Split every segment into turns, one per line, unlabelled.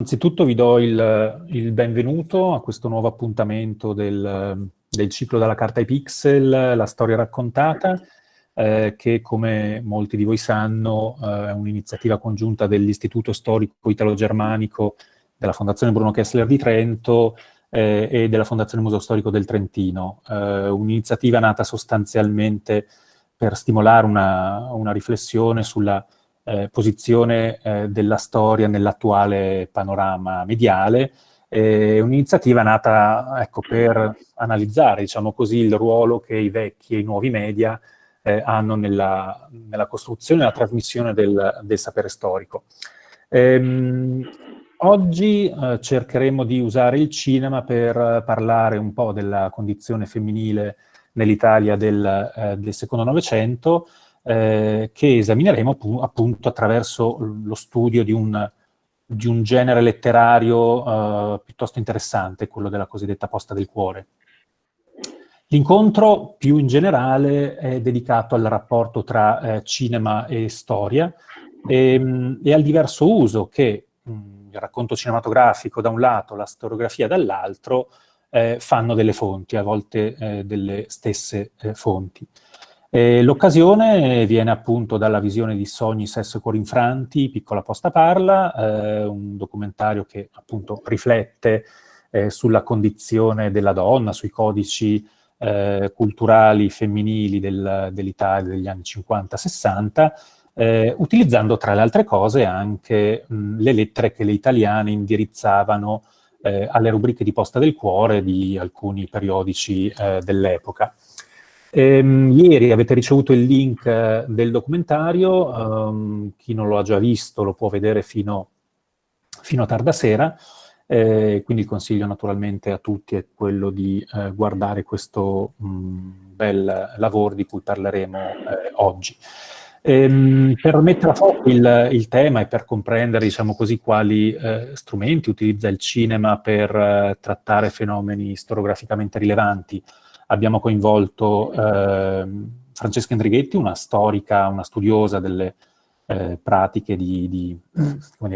Anzitutto vi do il, il, benvenuto a questo nuovo appuntamento del, del, ciclo dalla carta ai pixel, la storia raccontata, eh, che come molti di voi sanno eh, è un'iniziativa congiunta dell'Istituto Storico Italo-Germanico della Fondazione Bruno Kessler di Trento eh, e della Fondazione Museo Storico del Trentino. Eh, un'iniziativa nata sostanzialmente per stimolare una, una riflessione sulla eh, posizione eh, della storia nell'attuale panorama mediale, è un'iniziativa nata ecco, per analizzare diciamo così, il ruolo che i vecchi e i nuovi media eh, hanno nella, nella, costruzione e nella trasmissione del, del sapere storico. Ehm, oggi eh, cercheremo di usare il cinema per parlare un po' della condizione femminile nell'Italia del, eh, del secondo Novecento, eh, che esamineremo appunto attraverso lo studio di un, di un genere letterario eh, piuttosto interessante, quello della cosiddetta posta del cuore. L'incontro più in generale è dedicato al rapporto tra eh, cinema e storia e, ehm, e, al diverso uso che mh, il racconto cinematografico da un lato, la storiografia dall'altro, eh, fanno delle fonti, a volte eh, delle stesse eh, fonti. L'occasione viene appunto dalla visione di Sogni, Sesso e Cuori Infranti, Piccola Posta Parla, eh, un documentario che appunto riflette eh, sulla condizione della donna, sui codici eh, culturali femminili del, dell'Italia degli anni 50-60, eh, utilizzando tra le altre cose anche mh, le lettere che le italiane indirizzavano eh, alle rubriche di Posta del Cuore di alcuni periodici eh, dell'epoca. Ehm, ieri avete ricevuto il link eh, del documentario, um, chi non lo ha già visto lo può vedere fino, fino a tarda sera, eh, quindi il consiglio naturalmente a tutti è quello di eh, guardare questo mh, mm, bel lavoro di cui parleremo eh, oggi. Ehm, per mettere a fuoco il, il, tema e per comprendere, diciamo così, quali eh, strumenti utilizza il cinema per eh, trattare fenomeni storiograficamente rilevanti, abbiamo coinvolto eh, Francesca Endrighetti, una storica, una studiosa delle eh, pratiche di, di,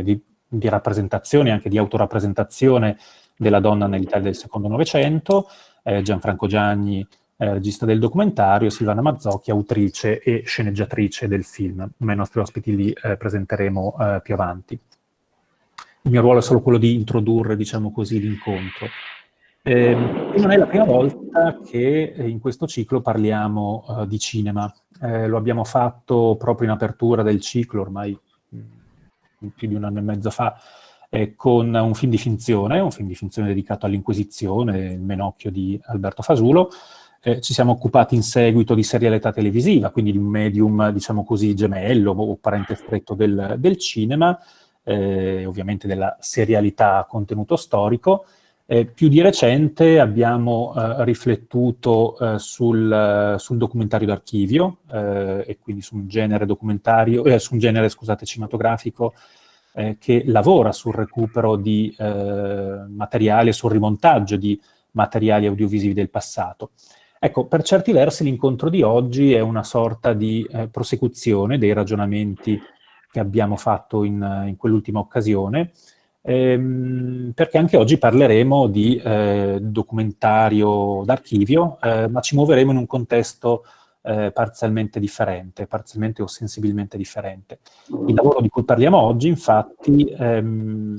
di, di, rappresentazione, anche di autorappresentazione della donna nell'Italia del secondo Novecento, eh, Gianfranco Gianni, eh, regista del documentario, Silvana Mazzocchi, autrice e sceneggiatrice del film, ma i nostri ospiti li eh, presenteremo eh, più avanti. Il mio ruolo è solo quello di introdurre, diciamo così, l'incontro. Eh, non è la prima volta che in questo ciclo parliamo uh, di cinema. Eh, lo abbiamo fatto proprio in apertura del ciclo, ormai mm, più di un anno e mezzo fa, eh, con un film di finzione, un film di finzione dedicato all'Inquisizione, Il Menocchio di Alberto Fasulo. Eh, ci siamo occupati in seguito di serialità televisiva, quindi di un medium, diciamo così, gemello o parente stretto del, del cinema, eh, ovviamente della serialità a contenuto storico, eh, più di recente abbiamo eh, riflettuto eh, sul, sul, documentario d'archivio eh, e quindi su un genere eh, su un genere, scusate, cinematografico eh, che lavora sul recupero di materiali e sul rimontaggio di materiali audiovisivi del passato. Ecco, per certi versi l'incontro di oggi è una sorta di prosecuzione dei ragionamenti che abbiamo fatto in, in quell'ultima occasione, ehm, perché anche oggi parleremo di eh, documentario d'archivio, eh, ma ci muoveremo in un contesto eh, parzialmente differente, parzialmente o sensibilmente differente. Il lavoro di cui parliamo oggi, infatti, ehm,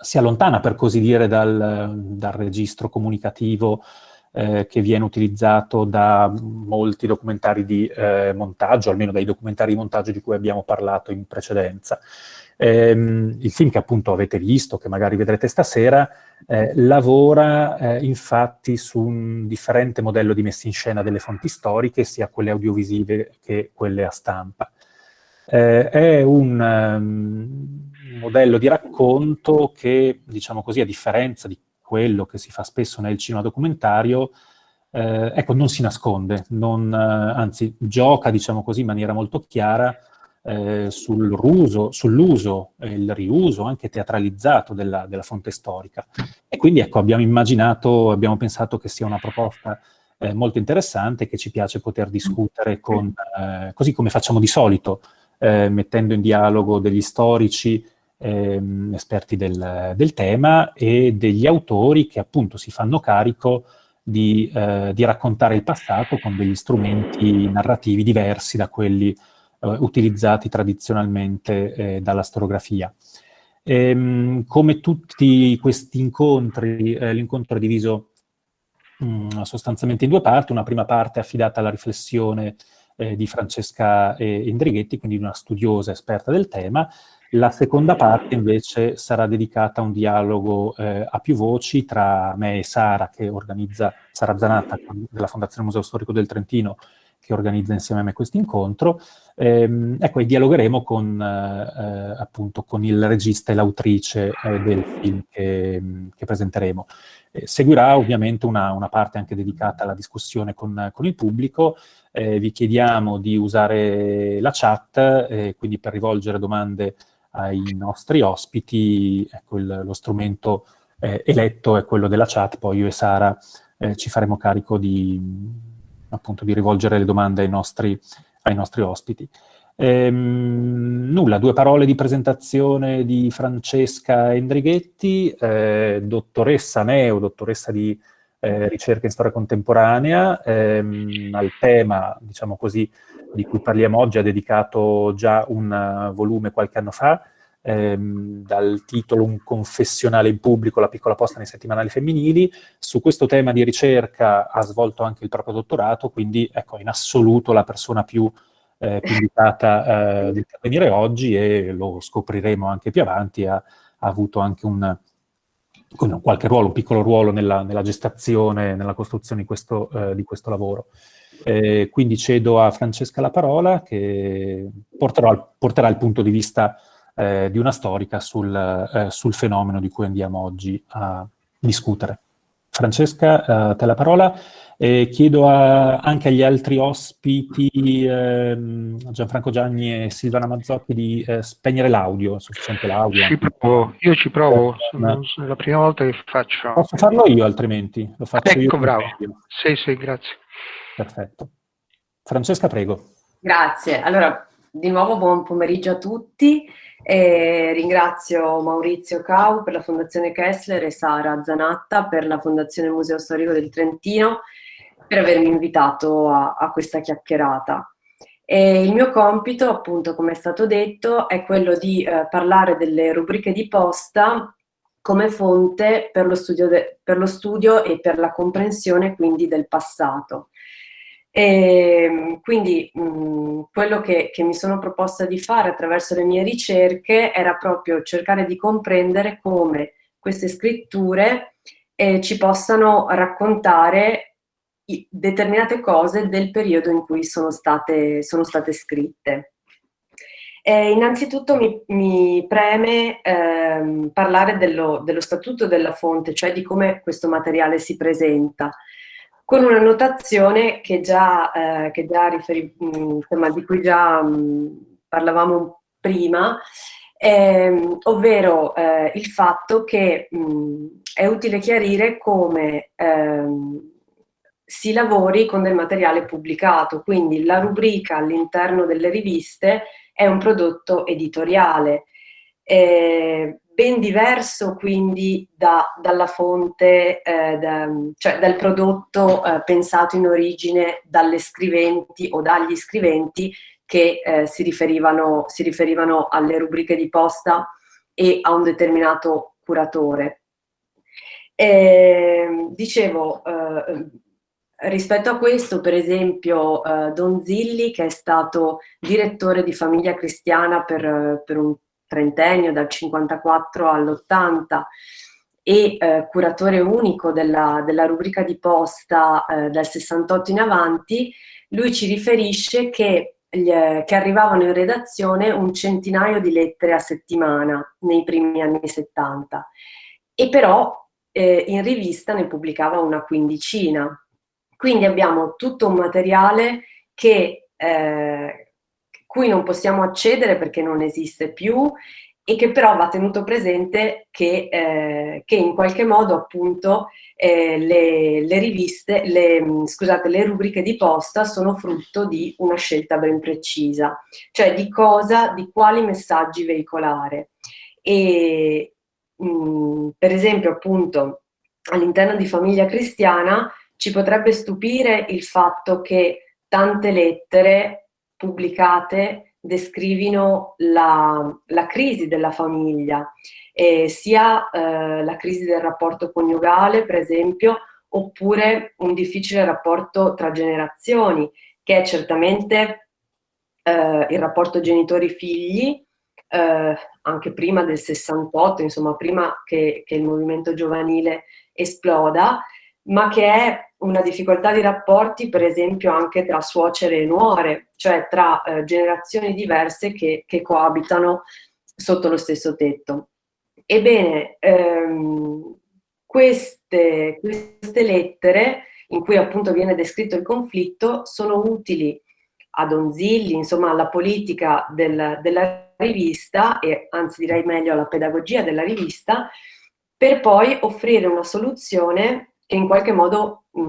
si allontana, per così dire, dal, dal registro comunicativo eh, che viene utilizzato da molti documentari di eh, montaggio, almeno dai documentari di montaggio di cui abbiamo parlato in precedenza. Ehm, il film che appunto avete visto, che magari vedrete stasera, eh, lavora eh, infatti su un differente modello di messa in scena delle fonti storiche, sia quelle audiovisive che quelle a stampa. Eh, è un um, modello di racconto che, diciamo così, a differenza di quello che si fa spesso nel cinema documentario, eh, ecco, non si nasconde, non, eh, anzi gioca, diciamo così, in maniera molto chiara eh, sull'uso sull e il riuso anche teatralizzato della, della, fonte storica. E quindi ecco, abbiamo immaginato, abbiamo pensato che sia una proposta eh, molto interessante che ci piace poter discutere con, eh, così come facciamo di solito, eh, mettendo in dialogo degli storici ehm, esperti del, del, tema e degli autori che appunto si fanno carico di, eh, di raccontare il passato con degli strumenti narrativi diversi da quelli utilizzati tradizionalmente eh, dalla storiografia. Ehm, come tutti questi incontri, eh, l'incontro è diviso mh, mm, sostanzialmente in due parti, una prima parte affidata alla riflessione eh, di Francesca eh, Indrighetti, quindi una studiosa esperta del tema, la seconda parte invece sarà dedicata a un dialogo eh, a più voci tra me e Sara, che organizza, Sara Zanatta della Fondazione Museo Storico del Trentino, che organizza insieme a me questo incontro. Ehm, ecco, e dialogheremo con, eh, appunto, con il regista e l'autrice eh, del film che, che presenteremo. Eh, seguirà ovviamente una, una, parte anche dedicata alla discussione con, con il pubblico. Eh, vi chiediamo di usare la chat, eh, quindi per rivolgere domande ai nostri ospiti, ecco, il, lo strumento eh, eletto è quello della chat, poi io e Sara ci faremo carico di appunto di rivolgere le domande ai nostri, ai nostri ospiti. Ehm, nulla, due parole di presentazione di Francesca Endrighetti, eh, dottoressa neo, dottoressa di eh, ricerca in storia contemporanea, ehm, al tema, diciamo così, di cui parliamo oggi, ha dedicato già un uh, volume qualche anno fa, ehm, dal titolo Un confessionale in pubblico, la piccola posta nei settimanali femminili. Su questo tema di ricerca ha svolto anche il proprio dottorato, quindi ecco, in assoluto la persona più, eh, invitata eh, di intervenire oggi e lo scopriremo anche più avanti, ha, ha avuto anche un, qualche ruolo, un piccolo ruolo nella, nella gestazione, nella costruzione di questo, eh, di questo lavoro. Eh, quindi cedo a Francesca la parola che porterò, porterà il punto di vista eh, di una storica sul, eh, sul, fenomeno di cui andiamo oggi a discutere. Francesca, eh, te la parola. E chiedo a, anche agli altri ospiti, ehm, Gianfranco Gianni e Silvana Mazzocchi, di eh, spegnere l'audio, sufficiente l'audio.
Ci provo, io ci provo, sono, è la prima volta che faccio.
Posso farlo io altrimenti? Lo faccio
ecco,
io.
Ecco, bravo. Sì, sì, grazie.
Perfetto. Francesca, prego.
Grazie. Allora, di nuovo buon pomeriggio a tutti. E ringrazio Maurizio Cau per la Fondazione Kessler e Sara Zanatta per la Fondazione Museo Storico del Trentino per avermi invitato a, a questa chiacchierata. E il mio compito, appunto, come è stato detto, è quello di eh, parlare delle rubriche di posta come fonte per lo, per lo studio e per la comprensione quindi del passato. E ehm, quindi mh, mm, quello che, che, mi sono proposta di fare attraverso le mie ricerche era proprio cercare di comprendere come queste scritture eh, ci possano raccontare determinate cose del periodo in cui sono state, sono state scritte. Eh, innanzitutto mi, mi preme ehm, parlare dello, dello statuto della fonte, cioè di come questo materiale si presenta con una notazione che già, eh, che già riferi, mm, insomma, di cui già mh, mm, parlavamo prima, ehm, ovvero eh, il fatto che mh, mm, è utile chiarire come ehm, si lavori con del materiale pubblicato, quindi la rubrica all'interno delle riviste è un prodotto editoriale. Eh, ben diverso quindi da, dalla fonte, eh, da, cioè dal prodotto eh, pensato in origine dalle scriventi o dagli scriventi che eh, si, riferivano, si riferivano alle rubriche di posta e a un determinato curatore. E, ehm, dicevo, eh, rispetto a questo, per esempio, eh, Don Zilli, che è stato direttore di Famiglia Cristiana per, per un trentennio, dal 54 all'80, e eh, curatore unico della, della, rubrica di posta eh, dal 68 in avanti, lui ci riferisce che, gli, che, arrivavano in redazione un centinaio di lettere a settimana nei primi anni 70 e però eh, in rivista ne pubblicava una quindicina. Quindi abbiamo tutto un materiale che eh, cui non possiamo accedere perché non esiste più e che però va tenuto presente che, eh, che in qualche modo appunto eh, le, le, riviste, le, scusate, le rubriche di posta sono frutto di una scelta ben precisa, cioè di cosa, di quali messaggi veicolare. e mh, mm, per esempio appunto all'interno di famiglia cristiana ci potrebbe stupire il fatto che tante lettere pubblicate descrivino la, la crisi della famiglia, eh, sia eh, la crisi del rapporto coniugale, per esempio, oppure un difficile rapporto tra generazioni, che è certamente eh, il rapporto genitori-figli, eh, anche prima del 68, insomma prima che, che, il movimento giovanile esploda, ma che è una difficoltà di rapporti per esempio anche tra suocere e nuore, cioè tra eh, generazioni diverse che, che, coabitano sotto lo stesso tetto. Ebbene, ehm, queste, queste lettere in cui appunto viene descritto il conflitto sono utili a Donzilli, insomma alla politica del, della rivista, e anzi direi meglio alla pedagogia della rivista, per poi offrire una soluzione che in qualche modo mh,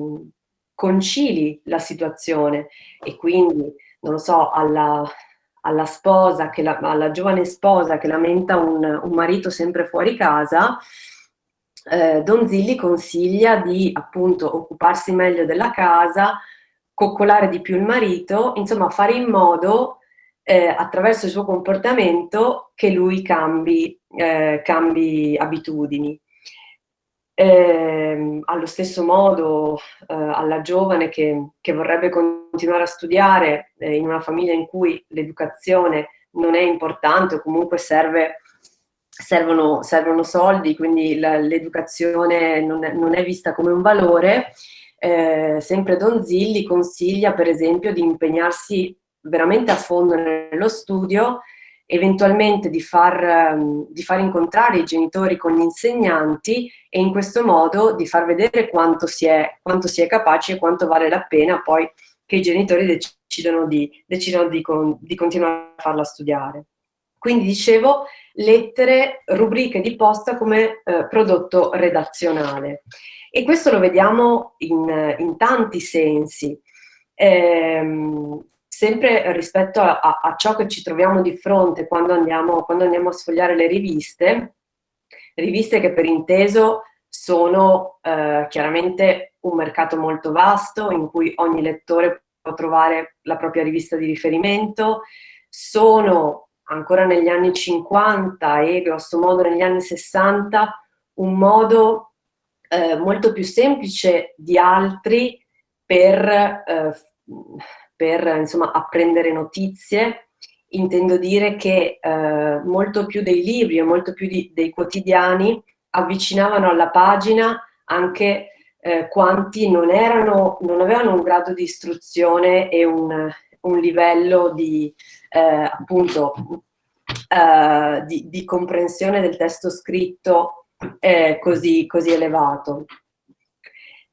mm, concili la situazione e quindi, non lo so, alla, alla sposa, la, alla giovane sposa che lamenta un, un marito sempre fuori casa, eh, Donzilli consiglia di appunto occuparsi meglio della casa, coccolare di più il marito, insomma fare in modo eh, attraverso il suo comportamento che lui cambi, eh, cambi abitudini. Eh, allo stesso modo eh, alla giovane che, che, vorrebbe continuare a studiare eh, in una famiglia in cui l'educazione non è importante o comunque serve servono, servono soldi, quindi l'educazione non, non, è vista come un valore, eh, sempre Donzilli consiglia per esempio di impegnarsi veramente a fondo nello studio, eventualmente di far, um, di far, incontrare i genitori con gli insegnanti e in questo modo di far vedere quanto si è, quanto si è capaci e quanto vale la pena poi che i genitori decidano di, decidano di, con, di continuare a farla studiare. Quindi dicevo, lettere, rubriche di posta come eh, prodotto redazionale. E questo lo vediamo in, in tanti sensi. Ehm, sempre rispetto a, a, ciò che ci troviamo di fronte quando andiamo, quando andiamo a sfogliare le riviste, riviste che per inteso sono eh, chiaramente un mercato molto vasto in cui ogni lettore può trovare la propria rivista di riferimento, sono ancora negli anni 50 e grosso modo negli anni 60 un modo eh, molto più semplice di altri per, eh, per insomma, apprendere notizie. Intendo dire che eh, molto più dei libri e molto più di, dei quotidiani avvicinavano alla pagina anche eh, quanti non, erano, non avevano un grado di istruzione e un, un livello di, eh, appunto, eh, di, di, comprensione del testo scritto eh, così, così, elevato.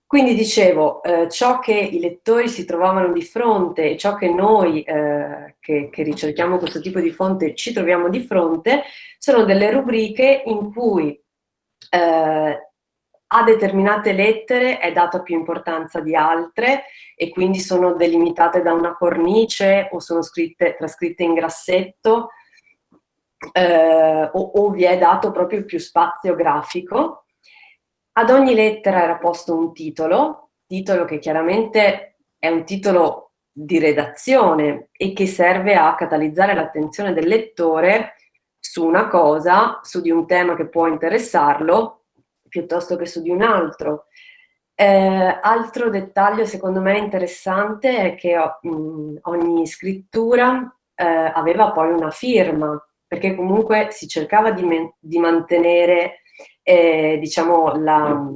Quindi dicevo, eh, ciò che i lettori si trovavano di fronte e ciò che noi eh, che, che ricerchiamo questo tipo di fonte ci troviamo di fronte sono delle rubriche in cui eh, a determinate lettere è data più importanza di altre e quindi sono delimitate da una cornice o sono scritte, trascritte in grassetto eh, o, o vi è dato proprio più spazio grafico. Ad ogni lettera era posto un titolo, titolo che chiaramente è un titolo di redazione e che serve a catalizzare l'attenzione del lettore su una cosa, su di un tema che può interessarlo, piuttosto che su di un altro. Eh, altro dettaglio secondo me interessante è che mh, ogni scrittura eh, aveva poi una firma, perché comunque si cercava di, di mantenere eh, diciamo, la,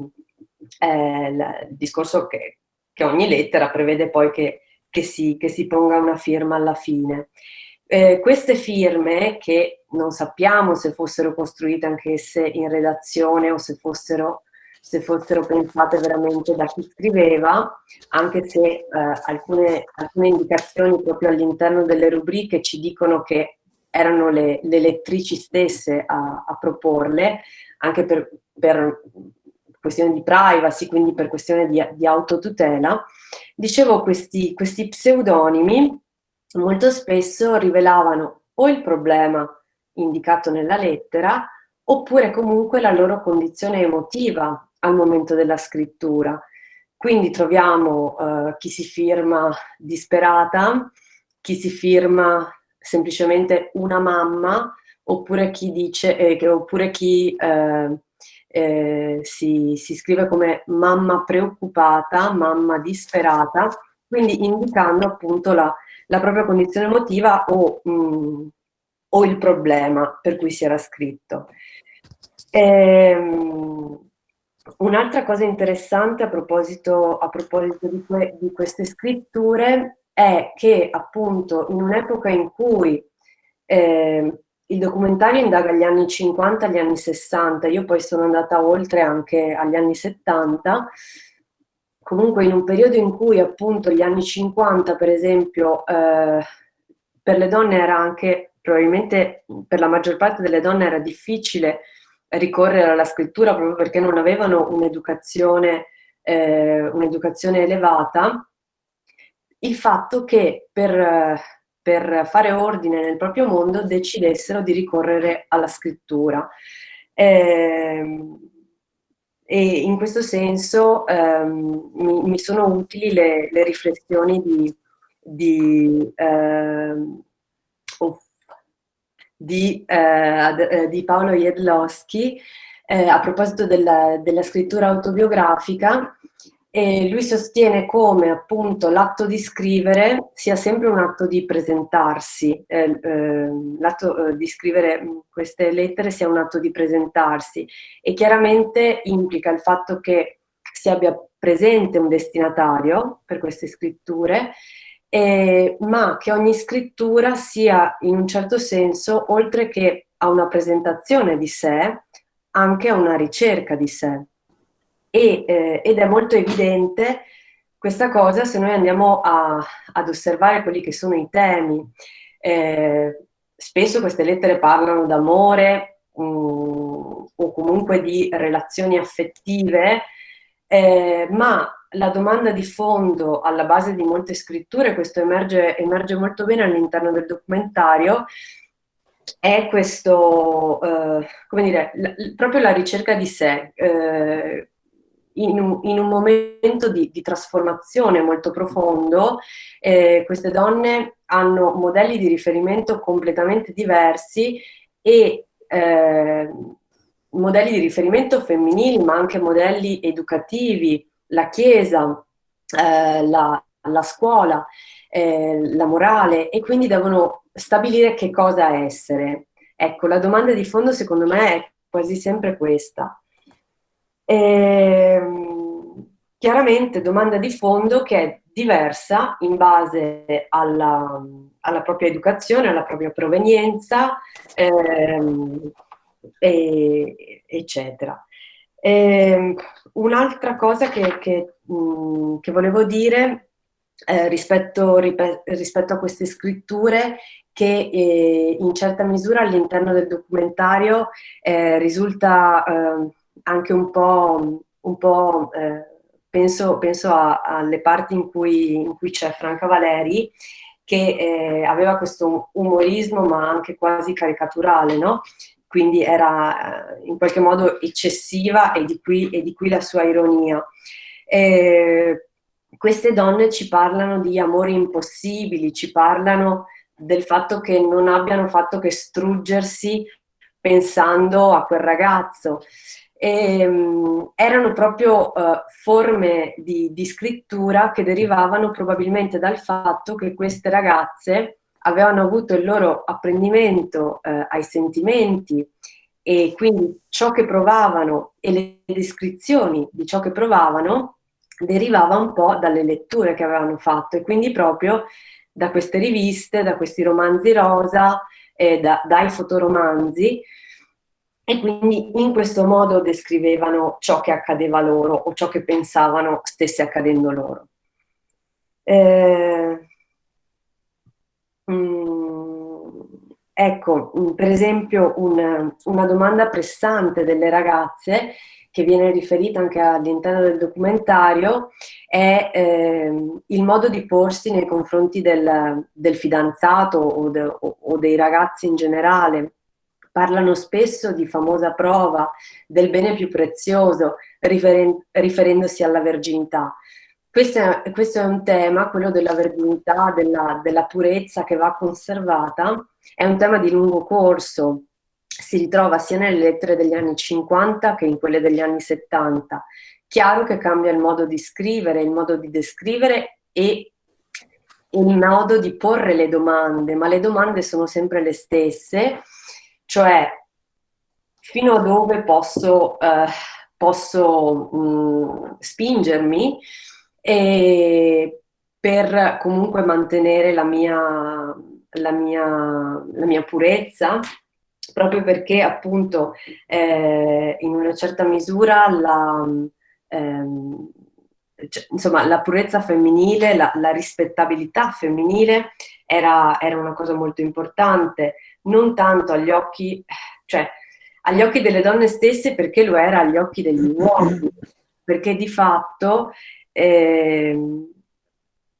eh, la, il discorso che, che, ogni lettera prevede poi che, che, si, che si ponga una firma alla fine. Eh, queste firme, che non sappiamo se fossero costruite anch'esse in redazione o se fossero, se fossero, pensate veramente da chi scriveva, anche se eh, alcune, alcune indicazioni proprio all'interno delle rubriche ci dicono che erano le, le lettrici stesse a, a proporle, anche per, per, questione di privacy, quindi per questione di, di autotutela. Dicevo, questi, questi pseudonimi molto spesso rivelavano o il problema indicato nella lettera, oppure comunque la loro condizione emotiva al momento della scrittura. Quindi troviamo eh, chi si firma disperata, chi si firma semplicemente una mamma, oppure chi, dice, eh, oppure chi eh, eh, si, si, scrive come mamma preoccupata, mamma disperata, quindi indicando appunto la, la propria condizione emotiva o, mh, mm, o, il problema per cui si era scritto. Ehm, Un'altra cosa interessante a proposito, a proposito di, que, di, queste scritture è che appunto in un'epoca in cui eh, il documentario indaga gli anni 50 agli anni 60, io poi sono andata oltre anche agli anni 70, comunque in un periodo in cui appunto gli anni 50 per esempio eh, per le donne era anche, probabilmente per la maggior parte delle donne era difficile ricorrere alla scrittura proprio perché non avevano un'educazione eh, un'educazione elevata, il fatto che per, per, fare ordine nel proprio mondo decidessero di ricorrere alla scrittura. Eh, e in questo senso ehm, mi, mi, sono utili le, le riflessioni di, di ehm, oh, di, eh, eh, di Paolo Jedlowski eh, a proposito della, della, scrittura autobiografica e lui sostiene come appunto l'atto di scrivere sia sempre un atto di presentarsi, eh, eh, l'atto eh, di scrivere queste lettere sia un atto di presentarsi e chiaramente implica il fatto che si abbia presente un destinatario per queste scritture ma che ogni scrittura sia in un certo senso, oltre che a una presentazione di sé, anche a una ricerca di sé. E, eh, ed è molto evidente questa cosa se noi andiamo a, ad osservare quelli che sono i temi. Eh, spesso queste lettere parlano d'amore mm, o comunque di relazioni affettive, eh, ma la domanda di fondo alla base di molte scritture, questo emerge, emerge molto bene all'interno del documentario, è questo, eh, come dire, la, proprio la ricerca di sé, eh, in, un, in, un, momento di, di trasformazione molto profondo, eh, queste donne hanno modelli di riferimento completamente diversi e eh, modelli di riferimento femminili, ma anche modelli educativi, la Chiesa, eh, la, la, scuola, eh, la morale e quindi devono stabilire che cosa essere. Ecco, la domanda di fondo secondo me è quasi sempre questa. Ehm, chiaramente domanda di fondo che è diversa in base alla, alla propria educazione, alla propria provenienza, ehm, e, eccetera. Eh, Un'altra cosa che, che, mh, mm, che, volevo dire eh, rispetto, rispetto, a queste scritture che eh, in certa misura all'interno del documentario eh, risulta eh, anche un po', un po' eh, penso, penso a, alle parti in cui, cui c'è Franca Valeri, che eh, aveva questo umorismo ma anche quasi caricaturale, no? quindi era eh, in qualche modo eccessiva e di qui, e di qui la sua ironia. Eh, queste donne ci parlano di amori impossibili, ci parlano del fatto che non abbiano fatto che struggersi pensando a quel ragazzo. E, um, erano proprio uh, forme di, di scrittura che derivavano probabilmente dal fatto che queste ragazze avevano avuto il loro apprendimento eh, ai sentimenti e quindi ciò che provavano e le descrizioni di ciò che provavano derivava un po' dalle letture che avevano fatto e quindi proprio da queste riviste, da questi romanzi rosa, eh, da, dai fotoromanzi e quindi in questo modo descrivevano ciò che accadeva loro o ciò che pensavano stesse accadendo loro. Eh, Mm, ecco, mm, per esempio una, una, domanda pressante delle ragazze che viene riferita anche all'interno del documentario è eh, il modo di porsi nei confronti del, del fidanzato o, de, o, o, dei ragazzi in generale. Parlano spesso di famosa prova del bene più prezioso, riferen riferendosi alla verginità. Questo è, questo è, un tema, quello della verginità, della, della purezza che va conservata, è un tema di lungo corso, si ritrova sia nelle lettere degli anni 50 che in quelle degli anni 70. Chiaro che cambia il modo di scrivere, il modo di descrivere e il modo di porre le domande, ma le domande sono sempre le stesse, cioè fino a dove posso, eh, posso mh, spingermi per comunque mantenere la mia, la mia, la mia purezza, proprio perché appunto eh, in una certa misura la, ehm, cioè, insomma, la purezza femminile, la, la rispettabilità femminile era, era, una cosa molto importante, non tanto agli occhi, cioè agli occhi delle donne stesse perché lo era agli occhi degli uomini, perché di fatto eh,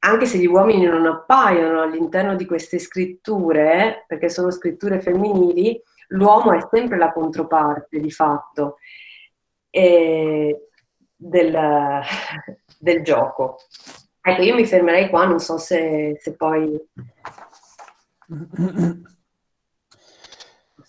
anche se gli uomini non appaiono all'interno di queste scritture, perché sono scritture femminili, l'uomo è sempre la controparte di fatto eh, del, del, gioco. Ecco, io mi fermerei qua, non so se, se poi...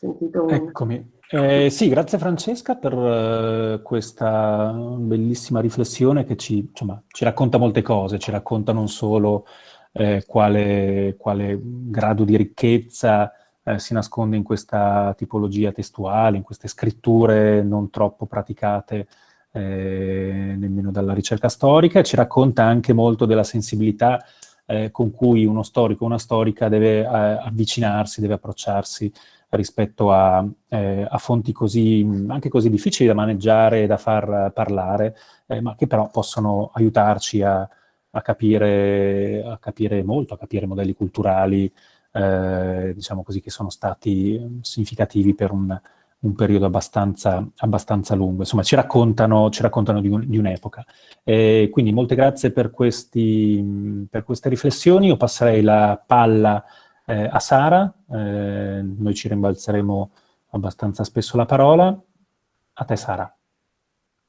Sentito. Eccomi. Eh, sì, grazie Francesca per uh, questa bellissima riflessione che ci, insomma, ci, racconta molte cose, ci racconta non solo eh, quale, quale, grado di ricchezza eh, si nasconde in questa tipologia testuale, in queste scritture non troppo praticate eh, nemmeno dalla ricerca storica, ci racconta anche molto della sensibilità eh, con cui uno storico o una storica deve eh, avvicinarsi, deve approcciarsi rispetto a, eh, a, fonti così, anche così difficili da maneggiare e da far parlare, eh, ma che però possono aiutarci a, a, capire, a, capire, molto, a capire modelli culturali, eh, diciamo così, che sono stati significativi per un, un periodo abbastanza, abbastanza, lungo. Insomma, ci raccontano, ci raccontano di, un, un'epoca. quindi molte grazie per, questi, per queste riflessioni. Io passerei la palla eh, a Sara, eh, noi ci rimbalzeremo abbastanza spesso la parola. A te Sara.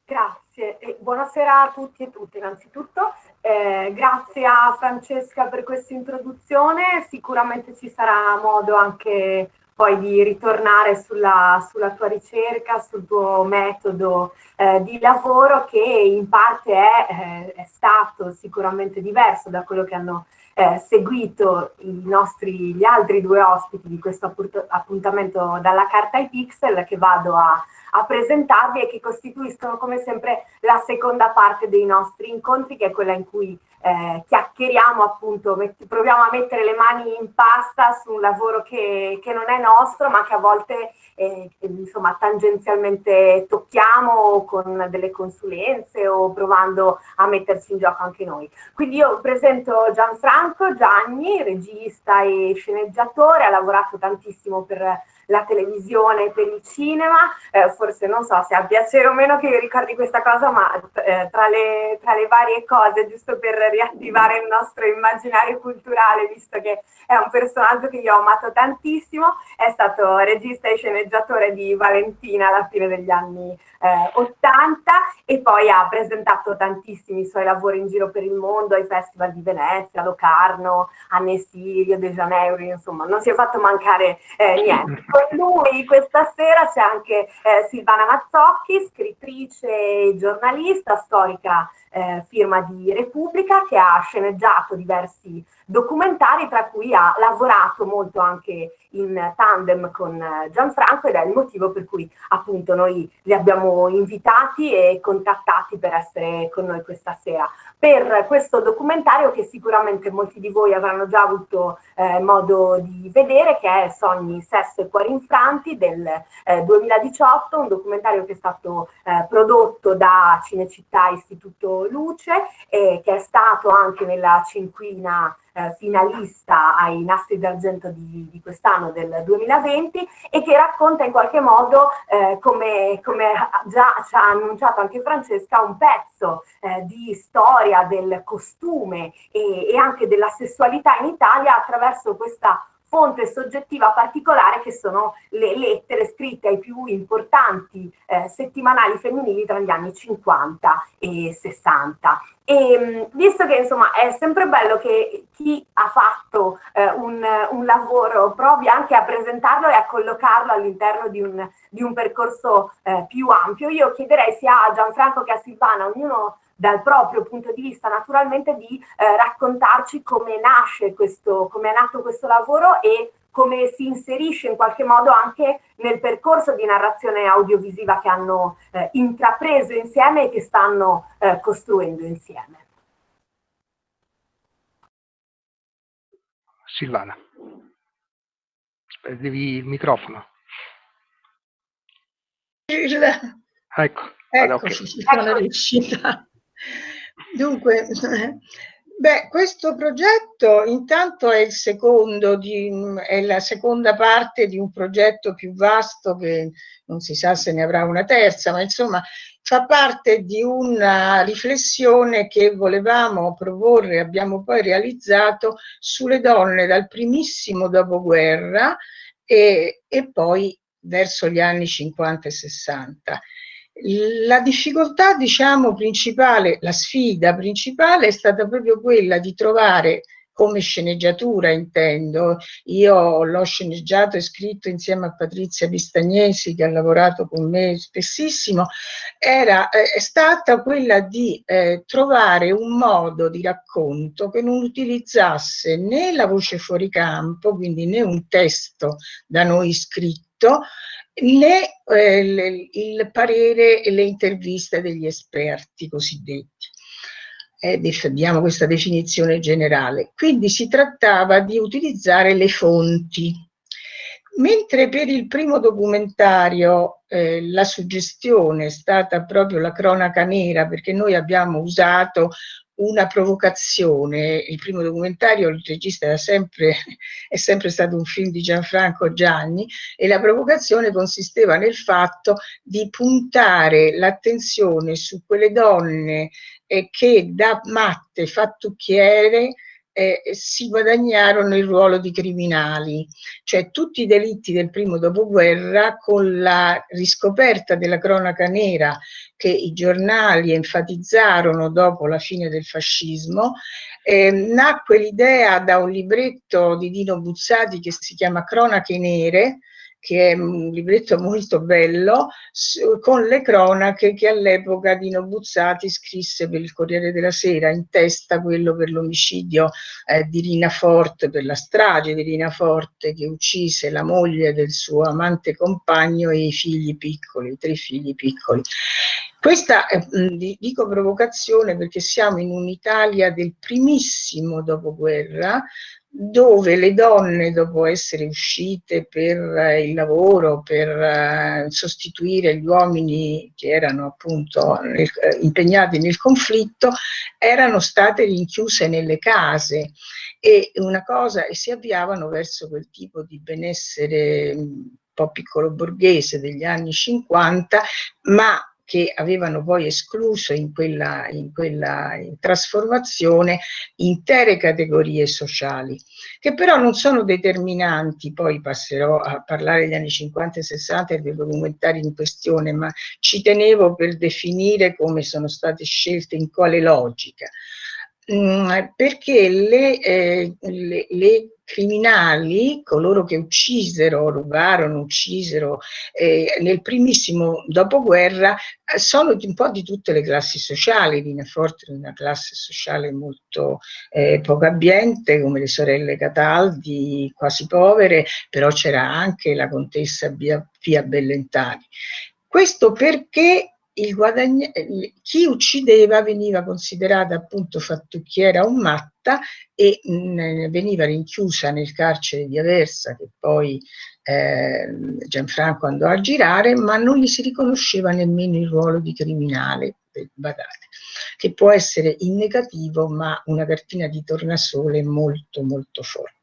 Grazie, e buonasera a tutti e tutte innanzitutto. Eh, grazie a Francesca per questa introduzione, sicuramente ci sarà modo anche poi di ritornare sulla, sulla tua ricerca, sul tuo metodo eh, di lavoro che in parte è, eh, è, stato sicuramente diverso da quello che hanno eh, seguito nostri, gli altri due ospiti di questo appuntamento dalla carta ai pixel che vado a, a presentarvi e che costituiscono come sempre la seconda parte dei nostri incontri che è quella in cui eh, chiacchieriamo appunto, proviamo a mettere le mani in pasta su un lavoro che, che non è nostro ma che a volte eh, insomma tangenzialmente tocchiamo con delle consulenze o provando a metterci in gioco anche noi. Quindi io presento Gianfranco Gianni, regista e sceneggiatore, ha lavorato tantissimo per la televisione, per il cinema, eh, forse non so se ha piacere o meno che io ricordi questa cosa, ma eh, tra, le, tra, le, varie cose, giusto per riattivare il nostro immaginario culturale, visto che è un personaggio che io ho amato tantissimo, è stato regista e sceneggiatore di Valentina alla fine degli anni eh, 80 e poi ha presentato tantissimi suoi lavori in giro per il mondo ai festival di Venezia, Locarno, Annecy, Rio de Janeiro, insomma non si è fatto mancare eh, niente. Lui questa sera c'è anche eh, Silvana Mazzocchi, scrittrice e giornalista, storica eh, firma di Repubblica, che ha sceneggiato diversi documentari, tra cui ha lavorato molto anche in tandem con eh, Gianfranco ed è il motivo per cui appunto noi li abbiamo invitati e contattati per essere con noi questa sera. Per questo documentario che sicuramente molti di voi avranno già avuto eh, modo di vedere che è Sogni, Sesso e Cuori Infranti del eh, 2018, un documentario che è stato eh, prodotto da Cinecittà Istituto Luce e che è stato anche nella cinquina eh, finalista ai Nastri d'Argento di, di quest'anno del 2020 e che racconta in qualche modo, eh, come, come, già ci ha annunciato anche Francesca, un pezzo eh, di storia del costume e, e anche della sessualità in Italia attraverso questa fonte soggettiva particolare che sono le lettere scritte ai più importanti eh, settimanali femminili tra gli anni 50 e 60. E mm, visto che insomma è sempre bello che chi ha fatto eh, un, un, lavoro provi anche a presentarlo e a collocarlo all'interno di di un percorso eh, più ampio, io chiederei sia a Gianfranco che a Silvana, ognuno dal proprio punto di vista naturalmente di eh, raccontarci come nasce questo, come è nato questo lavoro e come si inserisce in qualche modo anche nel percorso di narrazione audiovisiva che hanno eh, intrapreso insieme e che stanno eh, costruendo insieme.
Silvana, devi il microfono.
Il...
Ecco,
ecco okay. sono riuscita. Dunque, beh, questo progetto intanto è il secondo, di, è la seconda parte di un progetto più vasto che non si sa se ne avrà una terza, ma insomma fa parte di una riflessione che volevamo proporre, abbiamo poi realizzato sulle donne dal primissimo dopoguerra e, e poi verso gli anni 50 e 60. La difficoltà, diciamo, principale, la sfida principale è stata proprio quella di trovare come sceneggiatura intendo, io l'ho sceneggiato e scritto insieme a Patrizia Bistagnesi che ha lavorato con me spessissimo, era, eh, è stata quella di eh, trovare un modo di racconto che non utilizzasse né la voce fuori campo, quindi né un testo da noi scritto, né eh, il parere e le interviste degli esperti cosiddetti. Eh, diamo questa definizione generale. Quindi si trattava di utilizzare le fonti. Mentre per il primo documentario eh, la suggestione è stata proprio la cronaca nera, perché noi abbiamo usato una provocazione. Il primo documentario, il regista era sempre, è sempre stato un film di Gianfranco Gianni e la provocazione consisteva nel fatto di puntare l'attenzione su quelle donne eh, che da matte fattucchiere eh, si guadagnarono il ruolo di criminali, cioè tutti i delitti del primo dopoguerra con la riscoperta della cronaca nera che i giornali enfatizzarono dopo la fine del fascismo, eh, nacque l'idea da un libretto di Dino Buzzati che si chiama Cronache Nere, che è un libretto molto bello, con le cronache che all'epoca Dino Buzzati scrisse per il Corriere della Sera, in testa quello per l'omicidio eh, di Rina Forte, per la strage di Rina Forte che uccise la moglie del suo amante compagno e i figli piccoli, i tre figli piccoli. Questa è, dico provocazione perché siamo in un'Italia del primissimo dopoguerra, dove le donne dopo essere uscite per eh, il lavoro, per eh, sostituire gli uomini che erano appunto nel, eh, impegnati nel conflitto, erano state rinchiuse nelle case. E una cosa e si avviavano verso quel tipo di benessere un po' piccolo borghese degli anni 50, ma che avevano poi escluso in quella, in quella trasformazione intere categorie sociali, che però non sono determinanti, poi passerò a parlare degli anni 50 e 60 e dei documentari in questione, ma ci tenevo per definire come sono state scelte, in quale logica. Mm, perché le, eh, le, le, criminali, coloro che uccisero, rubarono, uccisero eh, nel primissimo dopoguerra, eh, sono un po' di tutte le classi sociali, Rina Forte una classe sociale molto eh, poco abbiente, come le sorelle Cataldi, quasi povere, però c'era anche la contessa Pia Bellentani. Questo perché chi uccideva veniva considerata appunto fattucchiera o matta e mh, mm, veniva rinchiusa nel carcere di Aversa che poi eh, Gianfranco andò a girare ma non gli si riconosceva nemmeno il ruolo di criminale badate, che può essere in negativo ma una cartina di tornasole molto molto forte.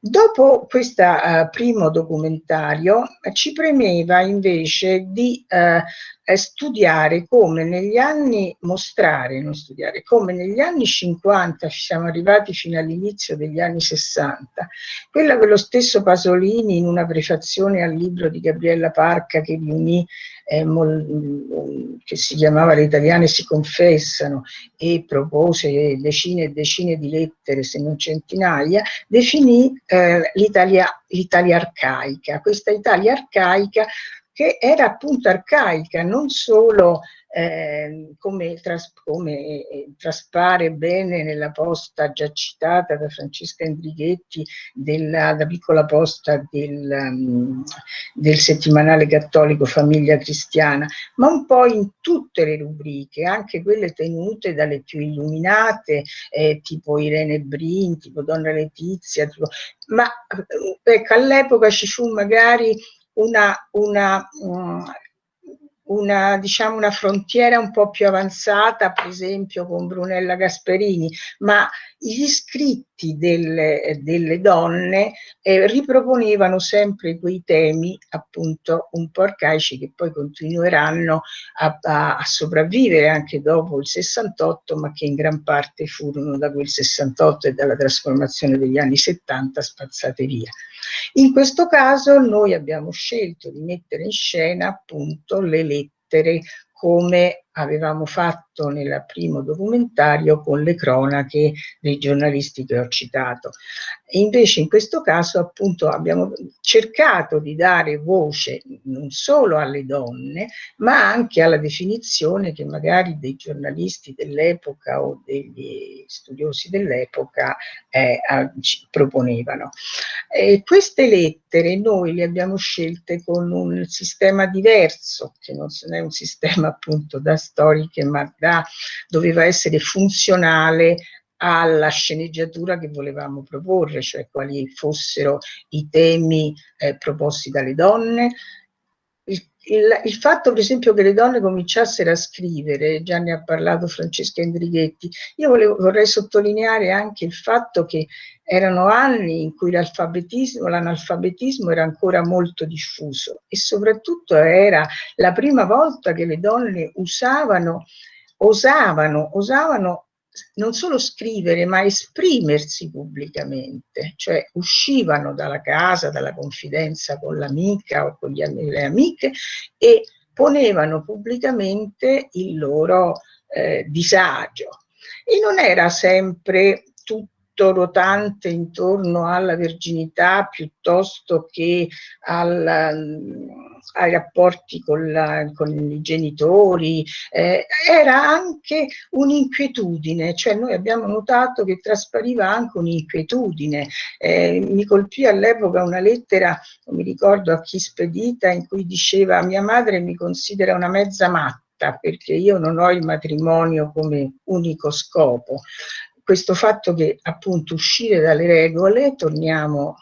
Dopo questo uh, primo documentario ci premeva invece di uh, eh, studiare come negli anni, mostrare, non studiare, come negli anni 50 ci siamo arrivati fino all'inizio degli anni 60, quella che lo stesso Pasolini in una prefazione al libro di Gabriella Parca che riunì eh, che si chiamava Le italiane si confessano e propose decine e decine di lettere, se non centinaia, definì eh, l'Italia arcaica. Questa Italia arcaica che era appunto arcaica, non solo eh, come, tras come eh, traspare bene nella posta già citata da Francesca Endrighetti, della, la piccola posta del, um, del settimanale cattolico Famiglia Cristiana, ma un po' in tutte le rubriche, anche quelle tenute dalle più illuminate, eh, tipo Irene Brin, tipo Donna Letizia, tipo, ma eh, ecco, all'epoca ci fu magari una, una, mm, una, diciamo una frontiera un po' più avanzata, per esempio con Brunella Gasperini, ma gli scritti delle, delle donne eh, riproponevano sempre quei temi appunto un po' arcaici che poi continueranno a, a, a, sopravvivere anche dopo il 68 ma che in gran parte furono da quel 68 e dalla trasformazione degli anni 70 spazzate via. In questo caso noi abbiamo scelto di mettere in scena appunto le lettere come avevamo fatto nel primo documentario con le cronache dei giornalisti che ho citato. E invece in questo caso appunto abbiamo cercato di dare voce non solo alle donne, ma anche alla definizione che magari dei giornalisti dell'epoca o degli studiosi dell'epoca eh, proponevano. E queste lettere noi le abbiamo scelte con un sistema diverso, che non è un sistema appunto da storiche, ma da, doveva essere funzionale alla sceneggiatura che volevamo proporre, cioè quali fossero i temi eh, proposti dalle donne. Il, il, il, fatto per esempio che le donne cominciassero a scrivere, già ne ha parlato Francesca Endrighetti, io volevo, vorrei sottolineare anche il fatto che erano anni in cui l'alfabetismo, l'analfabetismo era ancora molto diffuso e soprattutto era la prima volta che le donne usavano, osavano, osavano non solo scrivere ma esprimersi pubblicamente, cioè uscivano dalla casa, dalla confidenza con l'amica o con le amiche e ponevano pubblicamente il loro eh, disagio. E non era sempre tutto tutto rotante intorno alla verginità piuttosto che al, mm, ai rapporti con, la, con, i genitori, eh, era anche un'inquietudine, cioè noi abbiamo notato che traspariva anche un'inquietudine. Eh, mi colpì all'epoca una lettera, non mi ricordo a chi spedita, in cui diceva mia madre mi considera una mezza matta perché io non ho il matrimonio come unico scopo questo fatto che appunto uscire dalle regole, torniamo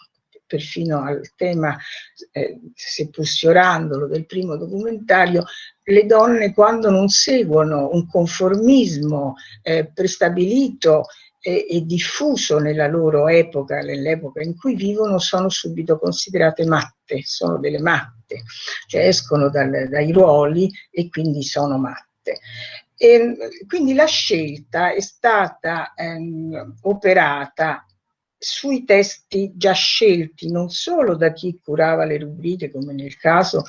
perfino al tema, eh, seppur sfiorandolo, del primo documentario, le donne quando non seguono un conformismo eh, prestabilito e, e, diffuso nella loro epoca, nell'epoca in cui vivono, sono subito considerate matte, sono delle matte, cioè escono dal, dai ruoli e quindi sono matte. E, ehm, quindi la scelta è stata ehm, operata sui testi già scelti non solo da chi curava le rubriche, come nel caso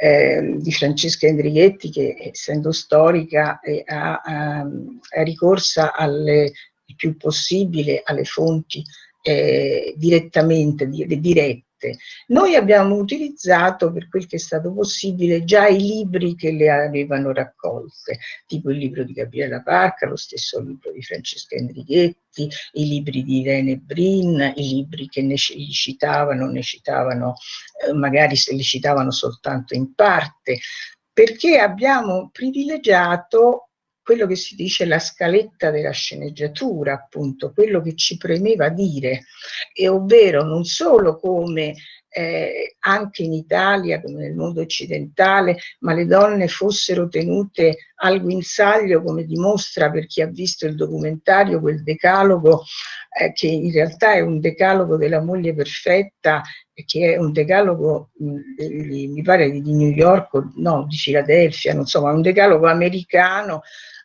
eh, di Francesca Endrighetti, che essendo storica eh, ha, ha, ha ricorsa alle, il più possibile alle fonti eh, direttamente, di, dirette scritte. Noi abbiamo utilizzato, per quel che è stato possibile, già i libri che le avevano raccolte, tipo il libro di Gabriella Parca, lo stesso libro di Francesca Enrighetti, i libri di Irene Brin, i libri che ne citavano, ne citavano, eh, magari se li citavano soltanto in parte, perché abbiamo privilegiato quello che si dice la scaletta della sceneggiatura, appunto, quello che ci premeva dire, e ovvero non solo come eh, anche in Italia come nel mondo occidentale, ma le donne fossero tenute al guinzaglio, come dimostra per chi ha visto il documentario, quel decalogo, eh, che in realtà è un decalogo della moglie perfetta, che è un decalogo, mh, mi pare di New York, no, di Filadelfia, non so, ma un decalogo americano,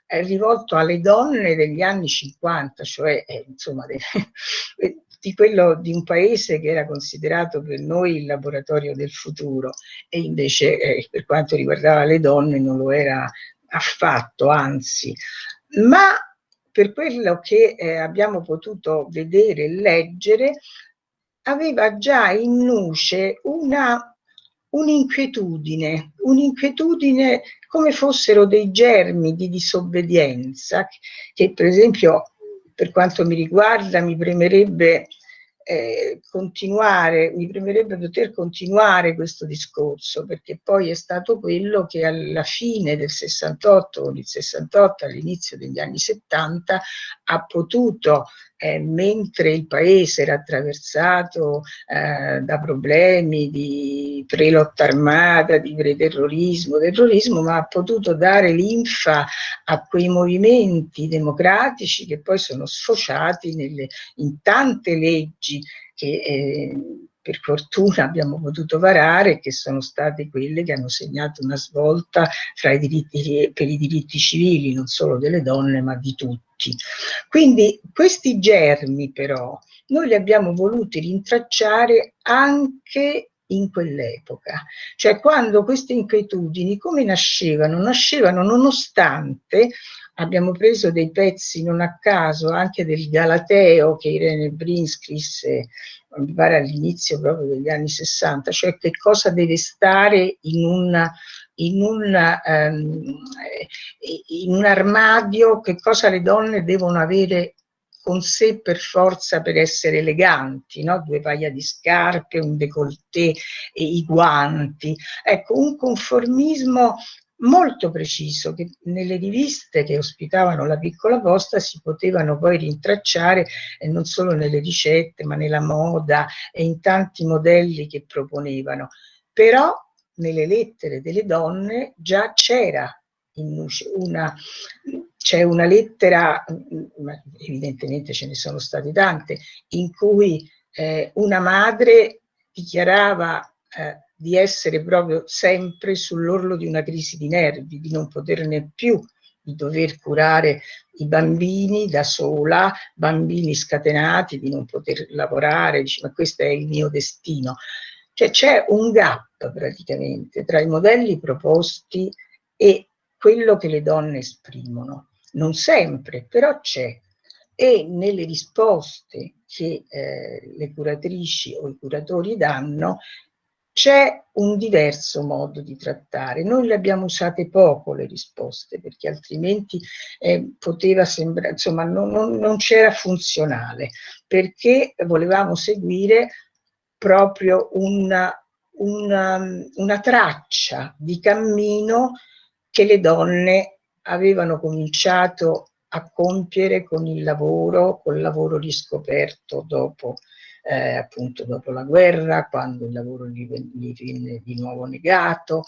rivolto alle donne degli anni 50, cioè eh, insomma de, di quello di un paese che era considerato per noi il laboratorio del futuro e invece eh, per quanto riguardava le donne non lo era affatto, anzi. Ma per quello che eh, abbiamo potuto vedere e leggere, aveva già in nuce una un'inquietudine, un'inquietudine come fossero dei germi di disobbedienza che per esempio per quanto mi riguarda mi premerebbe eh, continuare, mi premerebbe poter continuare questo discorso, perché poi è stato quello che alla fine del 68, con il 68 all'inizio degli anni 70, ha potuto eh, mentre il paese era attraversato eh, da problemi di prelotta armata, di preterrorismo, terrorismo, ma ha potuto dare linfa a quei movimenti democratici che poi sono sfociati nelle, in tante leggi che eh, per fortuna abbiamo potuto varare, che sono state quelle che hanno segnato una svolta i diritti, per i diritti civili, non solo delle donne, ma di tutti. Quindi questi germi però noi li abbiamo voluti rintracciare anche in quell'epoca, cioè quando queste inquietudini come nascevano? Nascevano nonostante abbiamo preso dei pezzi non a caso anche del Galateo che Irene Brin scrisse mi pare all'inizio proprio degli anni 60, cioè che cosa deve stare in, una, in, una, um, in un armadio, che cosa le donne devono avere con sé per forza per essere eleganti, no? due paia di scarpe, un décolleté e i guanti. Ecco, un conformismo molto preciso che nelle riviste che ospitavano la piccola posta si potevano poi rintracciare eh, non solo nelle ricette ma nella moda e in tanti modelli che proponevano. Però nelle lettere delle donne già c'era una c'è una lettera evidentemente ce ne sono state tante in cui eh, una madre dichiarava eh, di essere proprio sempre sull'orlo di una crisi di nervi, di non poterne più, di dover curare i bambini da sola, bambini scatenati, di non poter lavorare, dice ma questo è il mio destino. Cioè c'è un gap praticamente tra i modelli proposti e quello che le donne esprimono. Non sempre, però c'è. E nelle risposte che eh, le curatrici o i curatori danno c'è un diverso modo di trattare. Noi le abbiamo usate poco le risposte perché altrimenti eh, poteva sembrare, insomma, non, non, non c'era funzionale perché volevamo seguire proprio una, una, una traccia di cammino che le donne avevano cominciato a compiere con il lavoro, col lavoro riscoperto dopo eh, appunto dopo la guerra, quando il lavoro gli, gli viene di nuovo negato,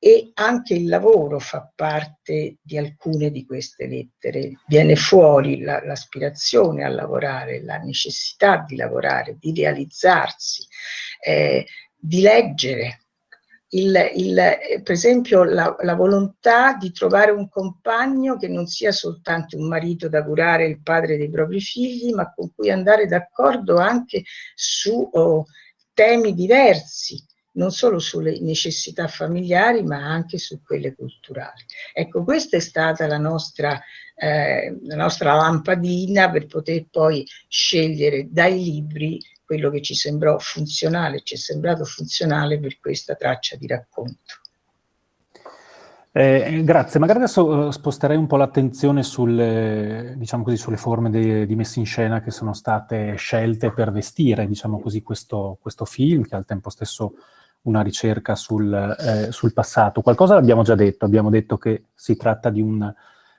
e anche il lavoro fa parte di alcune di queste lettere. Viene fuori l'aspirazione la, a lavorare, la necessità di lavorare, di realizzarsi, eh, di leggere, il, il, per esempio la, la, volontà di trovare un compagno che non sia soltanto un marito da curare, il padre dei propri figli, ma con cui andare d'accordo anche su oh, temi diversi, non solo sulle necessità familiari, ma anche su quelle culturali. Ecco, questa è stata la nostra, eh, la nostra lampadina per poter poi scegliere dai libri quello che ci sembrò funzionale, ci è sembrato funzionale per questa traccia di racconto.
Eh, grazie, magari adesso uh, sposterei un po' l'attenzione sulle, diciamo così, sulle forme de, di messa in scena che sono state scelte per vestire diciamo così, questo, questo film, che è al tempo stesso una ricerca sul, eh, sul, passato. Qualcosa l'abbiamo già detto, abbiamo detto che si tratta di un,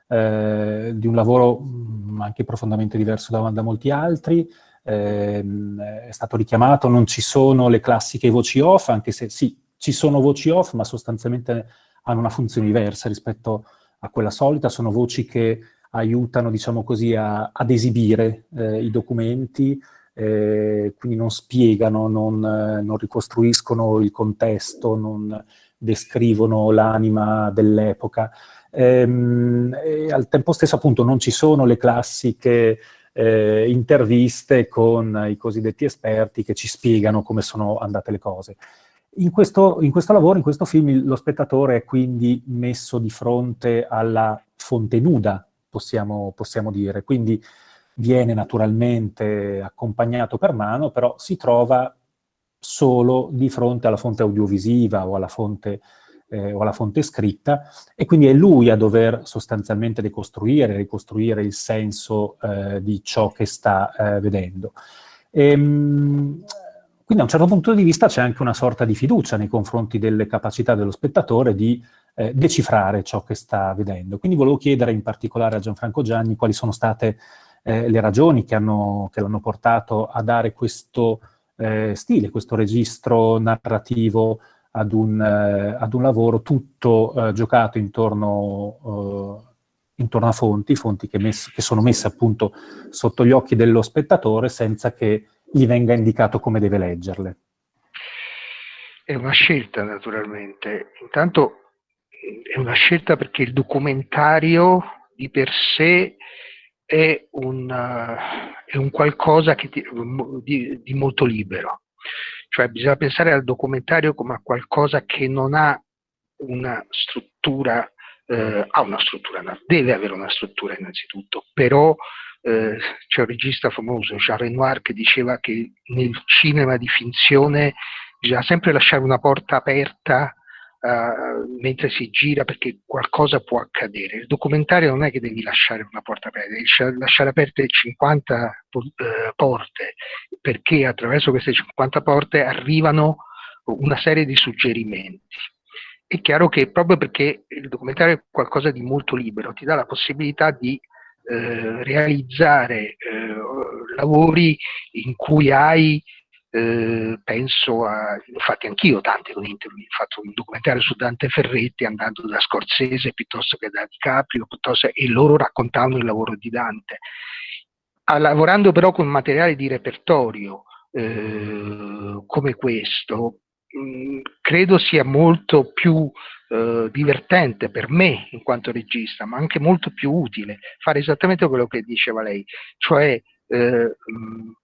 eh, di un lavoro mm, anche profondamente diverso da, da molti altri, ehm, è stato richiamato, non ci sono le classiche voci off, anche se sì, ci sono voci off, ma sostanzialmente hanno una funzione diversa rispetto a quella solita, sono voci che aiutano, diciamo così, a, ad esibire eh, i documenti, eh, quindi non spiegano, non, eh, non, ricostruiscono il contesto, non descrivono l'anima dell'epoca. Ehm, al tempo stesso appunto non ci sono le classiche eh, interviste con i cosiddetti esperti che ci spiegano come sono andate le cose. In questo, in questo, lavoro, in questo film, lo spettatore è quindi messo di fronte alla fonte nuda, possiamo, possiamo dire, quindi viene naturalmente accompagnato per mano, però si trova solo di fronte alla fonte audiovisiva o alla fonte, eh, o alla fonte scritta e quindi è lui a dover sostanzialmente decostruire, ricostruire il senso eh, di ciò che sta eh, vedendo. Ehm, quindi a un certo punto di vista c'è anche una sorta di fiducia nei confronti delle capacità dello spettatore di eh, decifrare ciò che sta vedendo. Quindi volevo chiedere in particolare a Gianfranco Gianni quali sono state eh, le ragioni che l'hanno portato a dare questo eh, stile, questo registro narrativo ad un, eh, ad un lavoro tutto eh, giocato intorno, eh, intorno, a fonti, fonti che, mess che sono messe appunto sotto gli occhi dello spettatore senza che gli venga indicato come deve leggerle.
È una scelta naturalmente. Intanto è una scelta perché il documentario di per sé è un, è un qualcosa ti, di, di, molto libero. Cioè bisogna pensare al documentario come a qualcosa che non ha una struttura, eh, ha una struttura, deve avere una struttura innanzitutto, però eh, c'è un regista famoso, Jean Renoir, che diceva che nel cinema di finzione bisogna sempre lasciare una porta aperta uh, mentre si gira perché qualcosa può accadere. Il documentario non è che devi lasciare una porta aperta, devi lasciare aperte 50 uh, eh, porte perché attraverso queste 50 porte arrivano una serie di suggerimenti. È chiaro che proprio perché il documentario è qualcosa di molto libero, ti dà la possibilità di eh, realizzare eh, lavori in cui hai, eh, penso a, infatti anch'io tante con interview, ho fatto un documentario su Dante Ferretti andando da Scorsese piuttosto che da DiCaprio, piuttosto, e loro raccontavano il lavoro di Dante. A, lavorando però con materiale di repertorio eh, come questo, mh, mm, credo sia molto più eh, divertente per me in quanto regista, ma anche molto più utile fare esattamente quello che diceva lei, cioè eh,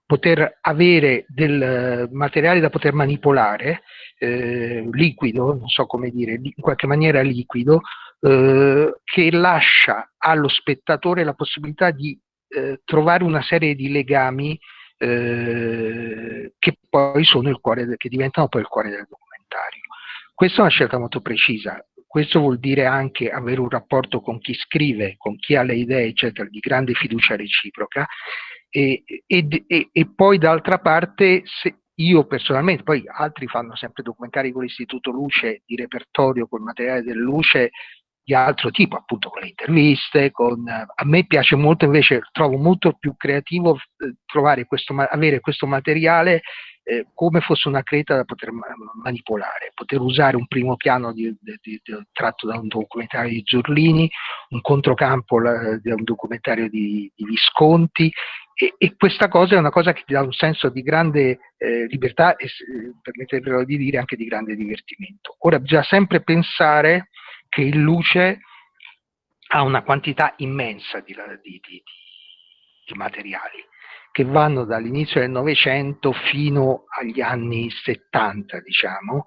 poter avere del materiale da poter manipolare, eh, liquido, non so come dire, in qualche maniera liquido, eh, che lascia allo spettatore la possibilità di eh, trovare una serie di legami eh, che poi sono il cuore, che diventano poi il cuore del documentario. Questa è una scelta molto precisa. Questo vuol dire anche avere un rapporto con chi scrive, con chi ha le idee, eccetera, di grande fiducia reciproca. E, e, e, e poi d'altra parte, se io personalmente, poi altri fanno sempre documentari con l'Istituto Luce di repertorio, col materiale del Luce, di altro tipo, appunto con le interviste, con, a me piace molto invece, trovo molto più creativo eh, questo, avere questo materiale eh, come fosse una creta da poter manipolare, poter usare un primo piano di, di, di, tratto da un documentario di Zurlini, un controcampo la, da un documentario di, Visconti e, e, questa cosa è una cosa che ti dà un senso di grande eh, libertà e, permettetelo di dire, anche di grande divertimento. Ora bisogna sempre pensare che il luce ha una quantità immensa di, di, di, di materiali che vanno dall'inizio del Novecento fino agli anni 70, diciamo,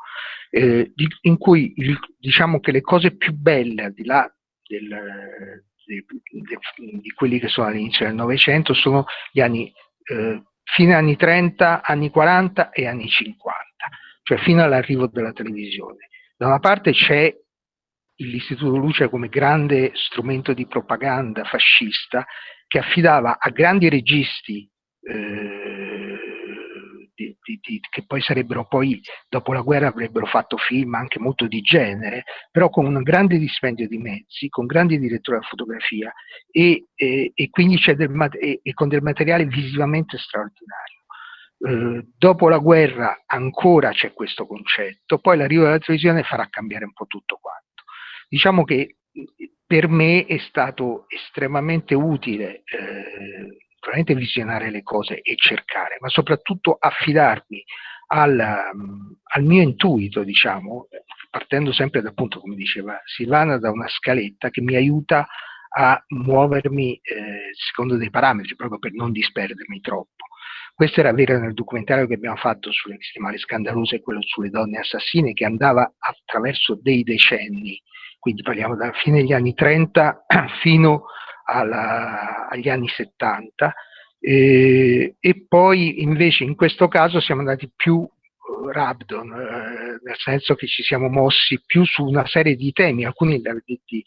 eh, in cui il, diciamo che le cose più belle, al di là del, di, di, quelli che sono all'inizio del Novecento, sono gli anni, eh, fine anni 30, anni 40 e anni 50, cioè fino all'arrivo della televisione. Da una parte c'è l'Istituto Luce come grande strumento di propaganda fascista che affidava a grandi registi eh, di, di, di, che poi sarebbero poi, dopo la guerra avrebbero fatto film anche molto di genere, però con un grande dispendio di mezzi, con grandi direttori della fotografia e, e, e quindi c'è del, e, e con del materiale visivamente straordinario. Eh, dopo la guerra ancora c'è questo concetto, poi l'arrivo della televisione farà cambiare un po' tutto quanto. Diciamo che per me è stato estremamente utile eh, visionare le cose e cercare, ma soprattutto affidarmi al, al mio intuito, diciamo, partendo sempre da appunto, come diceva Silvana, da una scaletta che mi aiuta a muovermi eh, secondo dei parametri, proprio per non disperdermi troppo. Questo era vero nel documentario che abbiamo fatto sulle settimane scandalose quello sulle donne assassine, che andava attraverso dei decenni, quindi parliamo dalla fine degli anni 30 fino alla, agli anni 70, eh, e poi invece in questo caso siamo andati più uh, Rabdon, eh, nel senso che ci siamo mossi più su una serie di temi, alcuni li avete detti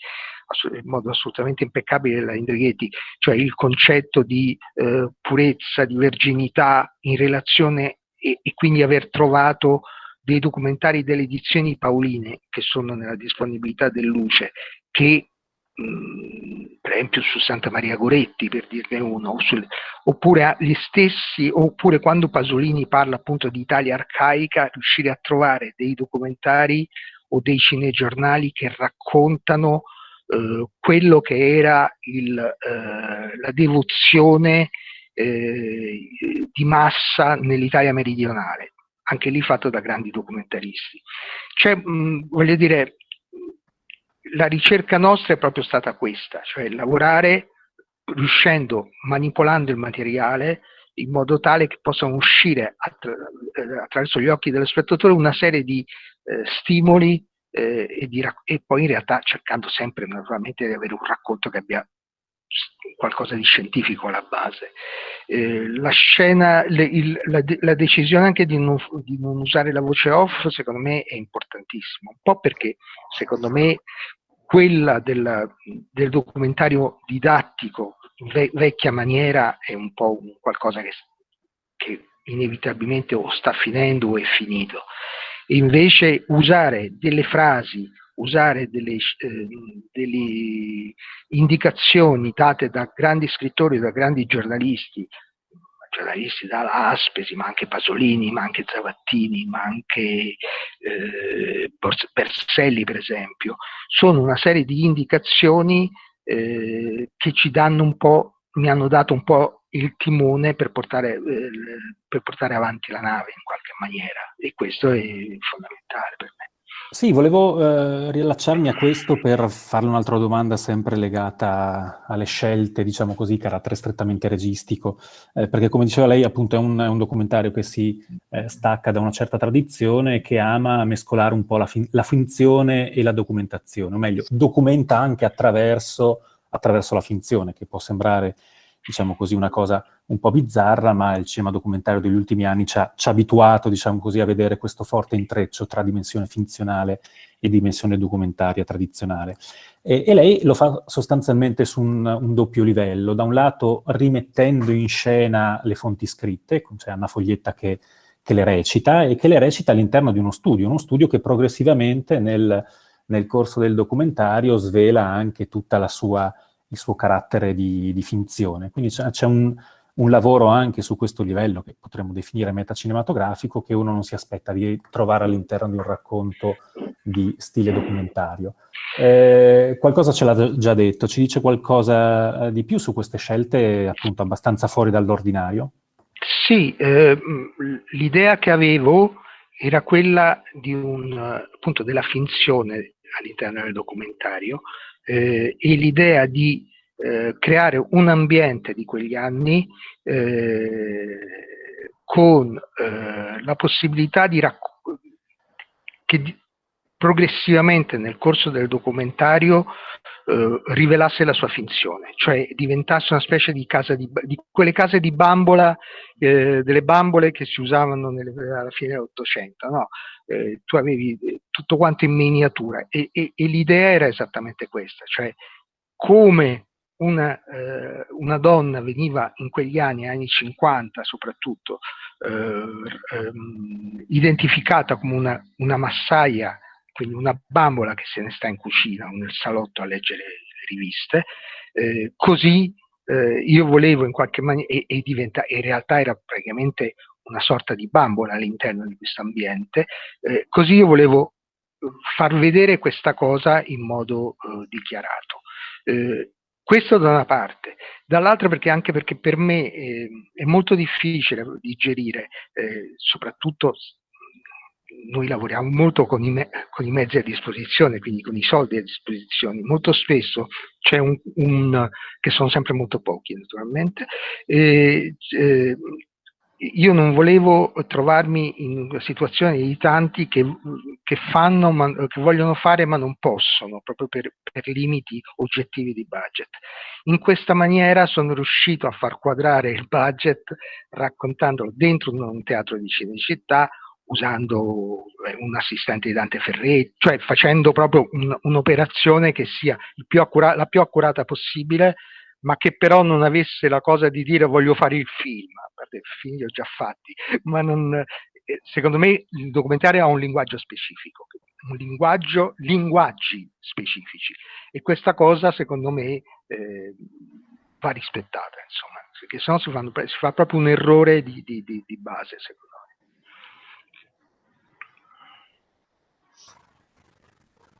in modo assolutamente impeccabile la Indrighetti, cioè il concetto di eh, purezza, di verginità in relazione e, e, quindi aver trovato dei documentari delle edizioni Paoline che sono nella disponibilità del Luce, che per esempio su Santa Maria Goretti per dirne uno, sul, oppure gli stessi, oppure quando Pasolini parla appunto di Italia arcaica, riuscire a trovare dei documentari o dei cinegiornali che raccontano eh, quello che era il, eh, la devozione eh, di massa nell'Italia meridionale, anche lì fatto da grandi documentaristi. Cioè, mh, voglio dire, la ricerca nostra è proprio stata questa, cioè lavorare riuscendo, manipolando il materiale in modo tale che possano uscire attra attraverso gli occhi dello spettatore una serie di eh, stimoli eh, e, di, e, poi in realtà cercando sempre naturalmente di avere un racconto che abbia qualcosa di scientifico alla base. Eh, la scena, le, il, la, la, decisione anche di non, di non, usare la voce off secondo me è importantissima, un po' perché secondo me quella del, del documentario didattico ve, vecchia maniera è un po' un qualcosa che, che inevitabilmente o sta finendo o è finito. Invece usare delle frasi, usare delle, eh, delle indicazioni date da grandi scrittori, da grandi giornalisti, giornalisti dalla Aspesi, ma anche Pasolini, ma anche Zavattini, ma anche eh, Berselli per esempio, sono una serie di indicazioni eh, che ci danno un po', mi hanno dato un po' il timone per portare, eh, per portare avanti la nave in qualche maniera e questo è fondamentale per me.
Sì, volevo eh, riallacciarmi a questo per farle un'altra domanda sempre legata alle scelte, diciamo così, carattere strettamente registico, eh, perché come diceva lei appunto è un, è un documentario che si eh, stacca da una certa tradizione e che ama mescolare un po' la, fin la finzione e la documentazione, o meglio, documenta anche attraverso, attraverso la finzione, che può sembrare diciamo così, una cosa un po' bizzarra, ma il cinema documentario degli ultimi anni ci ha, ci ha abituato, diciamo così, a vedere questo forte intreccio tra dimensione finzionale e dimensione documentaria tradizionale. E, e lei lo fa sostanzialmente su un, un, doppio livello, da un lato rimettendo in scena le fonti scritte, cioè Anna Foglietta che, che le recita, e che le recita all'interno di uno studio, uno studio che progressivamente nel, nel corso del documentario svela anche tutta la sua il suo carattere di, di finzione. Quindi c'è un, un, lavoro anche su questo livello, che potremmo definire metacinematografico, che uno non si aspetta di trovare all'interno di un racconto di stile documentario. Eh, qualcosa ce l'ha già detto, ci dice qualcosa eh, di più su queste scelte appunto abbastanza fuori dall'ordinario?
Sì, eh, l'idea che avevo era quella un, appunto, della finzione all'interno del documentario, eh, e l'idea di eh, creare un ambiente di quegli anni eh, con eh, la possibilità di che progressivamente nel corso del documentario eh, rivelasse la sua finzione, cioè diventasse una specie di casa di, di quelle case di bambola, eh, delle bambole che si usavano nelle, alla fine dell'Ottocento, no? eh, tu avevi eh, tutto quanto in miniatura e, e, e l'idea era esattamente questa, cioè come una, eh, una, donna veniva in quegli anni, anni 50 soprattutto, eh, ehm, identificata come una, una, massaia, quindi una bambola che se ne sta in cucina o nel salotto a leggere le riviste, eh, così eh, io volevo in qualche maniera, e, e diventa, in realtà era praticamente una sorta di bambola all'interno di questo ambiente, eh, così io volevo far vedere questa cosa in modo eh, dichiarato. Eh, questo da una parte, dall'altra perché anche perché per me eh, è molto difficile digerire, eh, soprattutto noi lavoriamo molto con i, con i, mezzi a disposizione, quindi con i soldi a disposizione, molto spesso c'è un, un, che sono sempre molto pochi naturalmente, eh, eh, io non volevo trovarmi in una situazione di tanti che, che, fanno, ma, che vogliono fare ma non possono, proprio per, per, limiti oggettivi di budget. In questa maniera sono riuscito a far quadrare il budget raccontandolo dentro un teatro di Cinecittà, usando eh, un assistente di Dante Ferretti, cioè facendo proprio un, un'operazione che sia più la più accurata possibile, ma che però non avesse la cosa di dire voglio fare il film, perché film li ho già fatti, ma non, eh, secondo me il documentario ha un linguaggio specifico, un linguaggio, linguaggi specifici e questa cosa secondo me eh, va rispettata, insomma, perché sennò si, si fa proprio un errore di, di, di, di base, secondo me.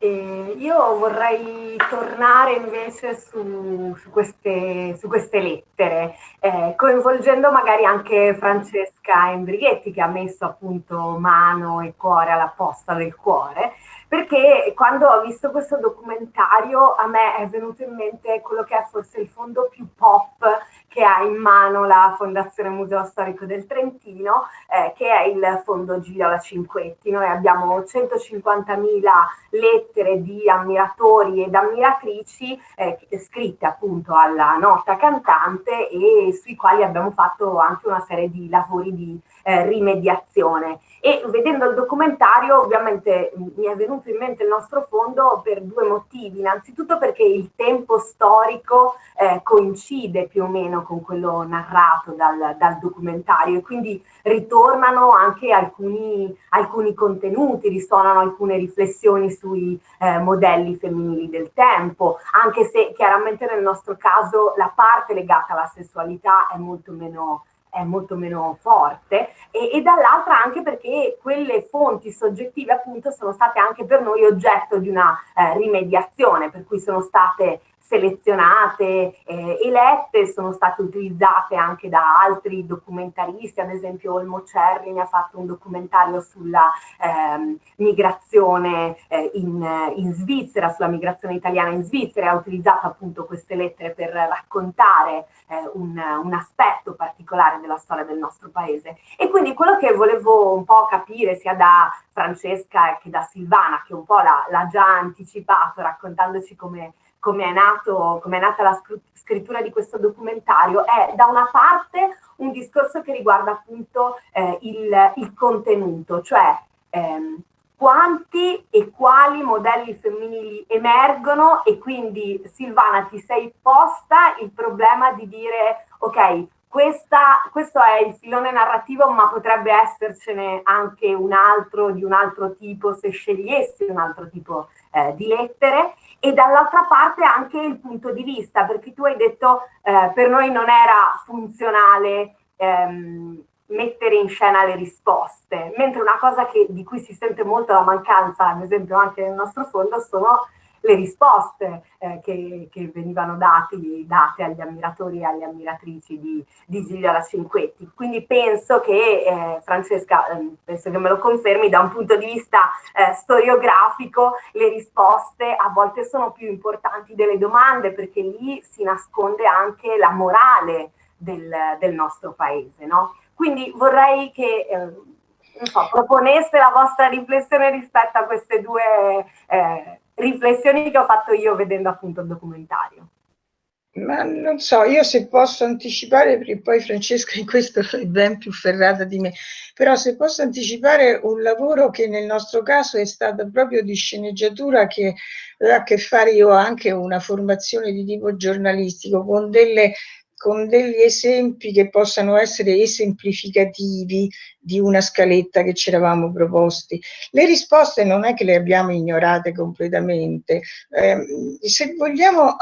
E io vorrei tornare invece su, su, queste, su queste, lettere, eh, coinvolgendo magari anche Francesca Embrighetti che ha messo appunto mano e cuore alla posta del cuore, perché quando ho visto questo documentario a me è venuto in mente quello che è forse il fondo più pop che ha in mano la Fondazione Museo Storico del Trentino, eh, che è il fondo Gigliola Cinquetti. Noi abbiamo 150.000 lettere di ammiratori ed ammiratrici eh, scritte appunto alla nota cantante e sui quali abbiamo fatto anche una serie di lavori di eh, rimediazione. E vedendo il documentario ovviamente mi è venuto in mente il nostro fondo per due motivi. Innanzitutto perché il tempo storico eh, coincide più o meno con quello narrato dal, dal documentario e quindi ritornano anche alcuni, alcuni, contenuti, risuonano alcune riflessioni sui eh, modelli femminili del tempo, anche se chiaramente nel nostro caso la parte legata alla sessualità è molto meno è molto meno forte e, e dall'altra anche perché quelle fonti soggettive appunto sono state anche per noi oggetto di una eh, rimediazione per cui sono state selezionate, eh, elette, sono state utilizzate anche da altri documentaristi, ad esempio Olmo Cerri ha fatto un documentario sulla ehm, migrazione eh, in, in, Svizzera, sulla migrazione italiana in Svizzera, ha utilizzato appunto queste lettere per raccontare eh, un, un, aspetto particolare della storia del nostro paese. E quindi quello che volevo un po' capire sia da Francesca che da Silvana, che un po' l'ha già anticipato raccontandoci come come è, nato, come è nata la scrittura di questo documentario, è da una parte un discorso che riguarda appunto eh, il, il, contenuto, cioè ehm, quanti e quali modelli femminili emergono e quindi Silvana ti sei posta il problema di dire ok, questa, questo è il filone narrativo, ma potrebbe essercene anche un altro di un altro tipo se scegliessi un altro tipo eh, di lettere e dall'altra parte anche il punto di vista, perché tu hai detto eh, per noi non era funzionale ehm, mettere in scena le risposte, mentre una cosa che, di cui si sente molto la mancanza, ad esempio anche nel nostro fondo, sono le risposte eh, che, che, venivano dati, date agli ammiratori e alle ammiratrici di, di Gigliola Cinquetti. Quindi penso che, eh, Francesca, eh, penso che me lo confermi, da un punto di vista eh, storiografico le risposte a volte sono più importanti delle domande perché lì si nasconde anche la morale del, del nostro paese. No? Quindi vorrei che eh, so, proponeste la vostra riflessione rispetto a queste due eh, riflessioni che ho fatto io vedendo appunto il documentario.
Ma non so, io se posso anticipare, perché poi Francesca in questo è ben più ferrata di me, però se posso anticipare un lavoro che nel nostro caso è stato proprio di sceneggiatura che aveva a che fare, io anche una formazione di tipo giornalistico con delle con degli esempi che possano essere esemplificativi di una scaletta che ci eravamo proposti. Le risposte non è che le abbiamo ignorate completamente, eh, se vogliamo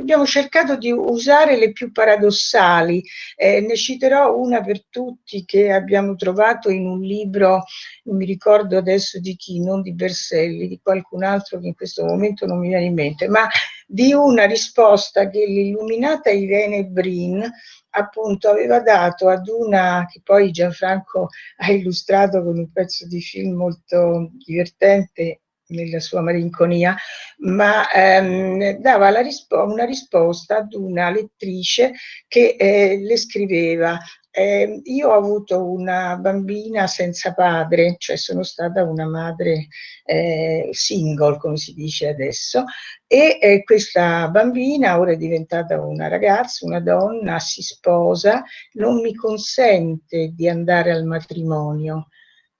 abbiamo cercato di usare le più paradossali, eh, ne citerò una per tutti che abbiamo trovato in un libro, non mi ricordo adesso di chi, non di Berselli, di qualcun altro che in questo momento non mi viene in mente, ma di una risposta che l'illuminata Irene Brin appunto aveva dato ad una che poi Gianfranco ha illustrato con un pezzo di film molto divertente nella sua malinconia, ma ehm, dava rispo una risposta ad una lettrice che eh, le scriveva eh, io ho avuto una bambina senza padre, cioè sono stata una madre eh, single, come si dice adesso, e eh, questa bambina ora è diventata una ragazza, una donna, si sposa, non mi consente di andare al matrimonio,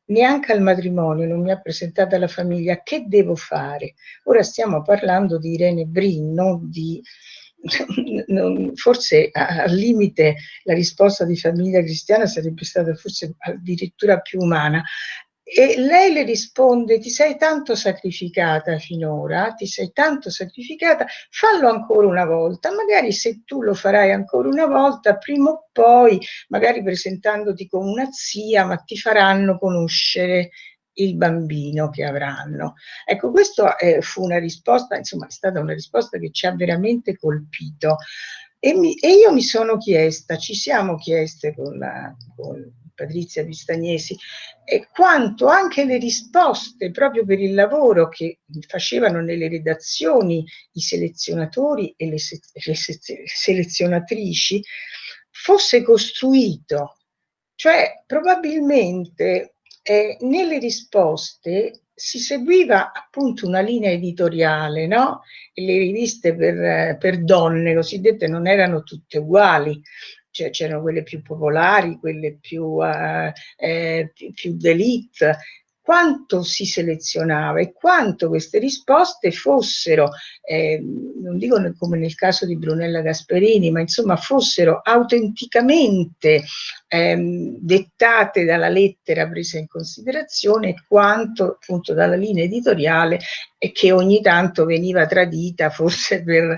neanche al matrimonio, non mi ha presentata la famiglia, che devo fare? Ora stiamo parlando di Irene Brin, non di forse al limite la risposta di famiglia cristiana sarebbe stata forse addirittura più umana. E lei le risponde, ti sei tanto sacrificata finora, ti sei tanto sacrificata, fallo ancora una volta, magari se tu lo farai ancora una volta, prima o poi, magari presentandoti come una zia, ma ti faranno conoscere il bambino che avranno. Ecco, questa eh, fu una risposta, insomma, è stata una risposta che ci ha veramente colpito. E, mi, e io mi sono chiesta, ci siamo chieste con, la, con Patrizia Pistagnesi, e quanto anche le risposte proprio per il lavoro che facevano nelle redazioni i selezionatori e le, se, le se, selezionatrici fosse costruito. Cioè, probabilmente eh, nelle risposte si seguiva appunto una linea editoriale, no? Le riviste per, per donne cosiddette non erano tutte uguali, cioè c'erano quelle più popolari, quelle più, uh, eh, più d'elite, quanto si selezionava e quanto queste risposte fossero, eh, non dico come nel caso di Brunella Gasperini, ma insomma fossero autenticamente eh, dettate dalla lettera presa in considerazione quanto appunto dalla linea editoriale e che ogni tanto veniva tradita forse per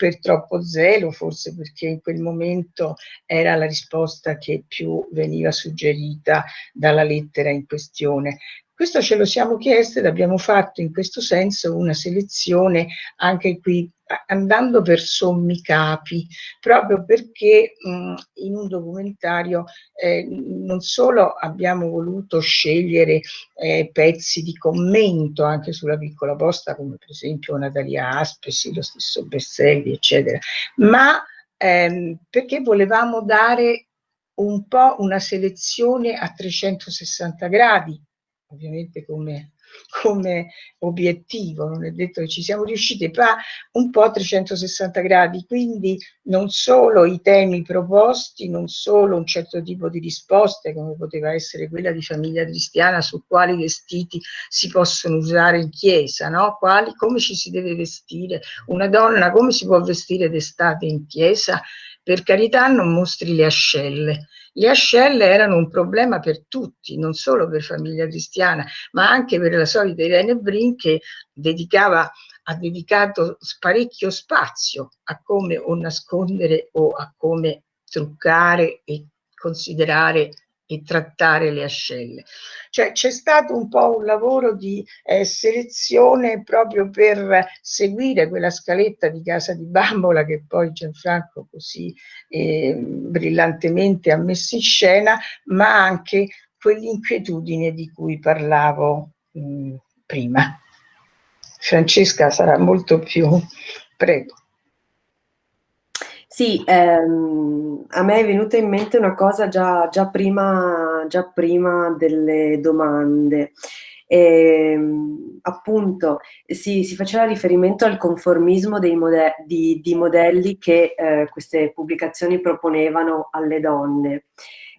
per troppo zelo, forse perché in quel momento era la risposta che più veniva suggerita dalla lettera in questione. Questo ce lo siamo chiesti ed abbiamo fatto in questo senso una selezione anche qui andando per sommi capi, proprio perché mh, in un documentario eh, non solo abbiamo voluto scegliere eh, pezzi di commento anche sulla piccola posta, come per esempio Natalia Aspesi, lo stesso Berselli, eccetera, ma ehm, perché volevamo dare un po' una selezione a 360 gradi ovviamente come, come obiettivo, non è detto che ci siamo riusciti, ma un po' a 360 gradi, quindi non solo i temi proposti, non solo un certo tipo di risposte, come poteva essere quella di famiglia cristiana, su quali vestiti si possono usare in chiesa, no? quali, come ci si deve vestire, una donna come si può vestire d'estate in chiesa, per carità non mostri le ascelle, le ascelle erano un problema per tutti, non solo per famiglia cristiana, ma anche per la solita Irene Brin che dedicava, ha dedicato parecchio spazio a come o nascondere o a come truccare e considerare e trattare le ascelle. Cioè c'è stato un po' un lavoro di eh, selezione proprio per seguire quella scaletta di Casa di Bambola che poi Gianfranco così eh, brillantemente ha messo in scena, ma anche quell'inquietudine di cui parlavo mh, prima. Francesca sarà molto più... Prego.
Sì, ehm, a me è venuta in mente una cosa già, già, prima, già prima delle domande. Ehm, appunto si, si, faceva riferimento al conformismo mode di, di, modelli che eh, queste pubblicazioni proponevano alle donne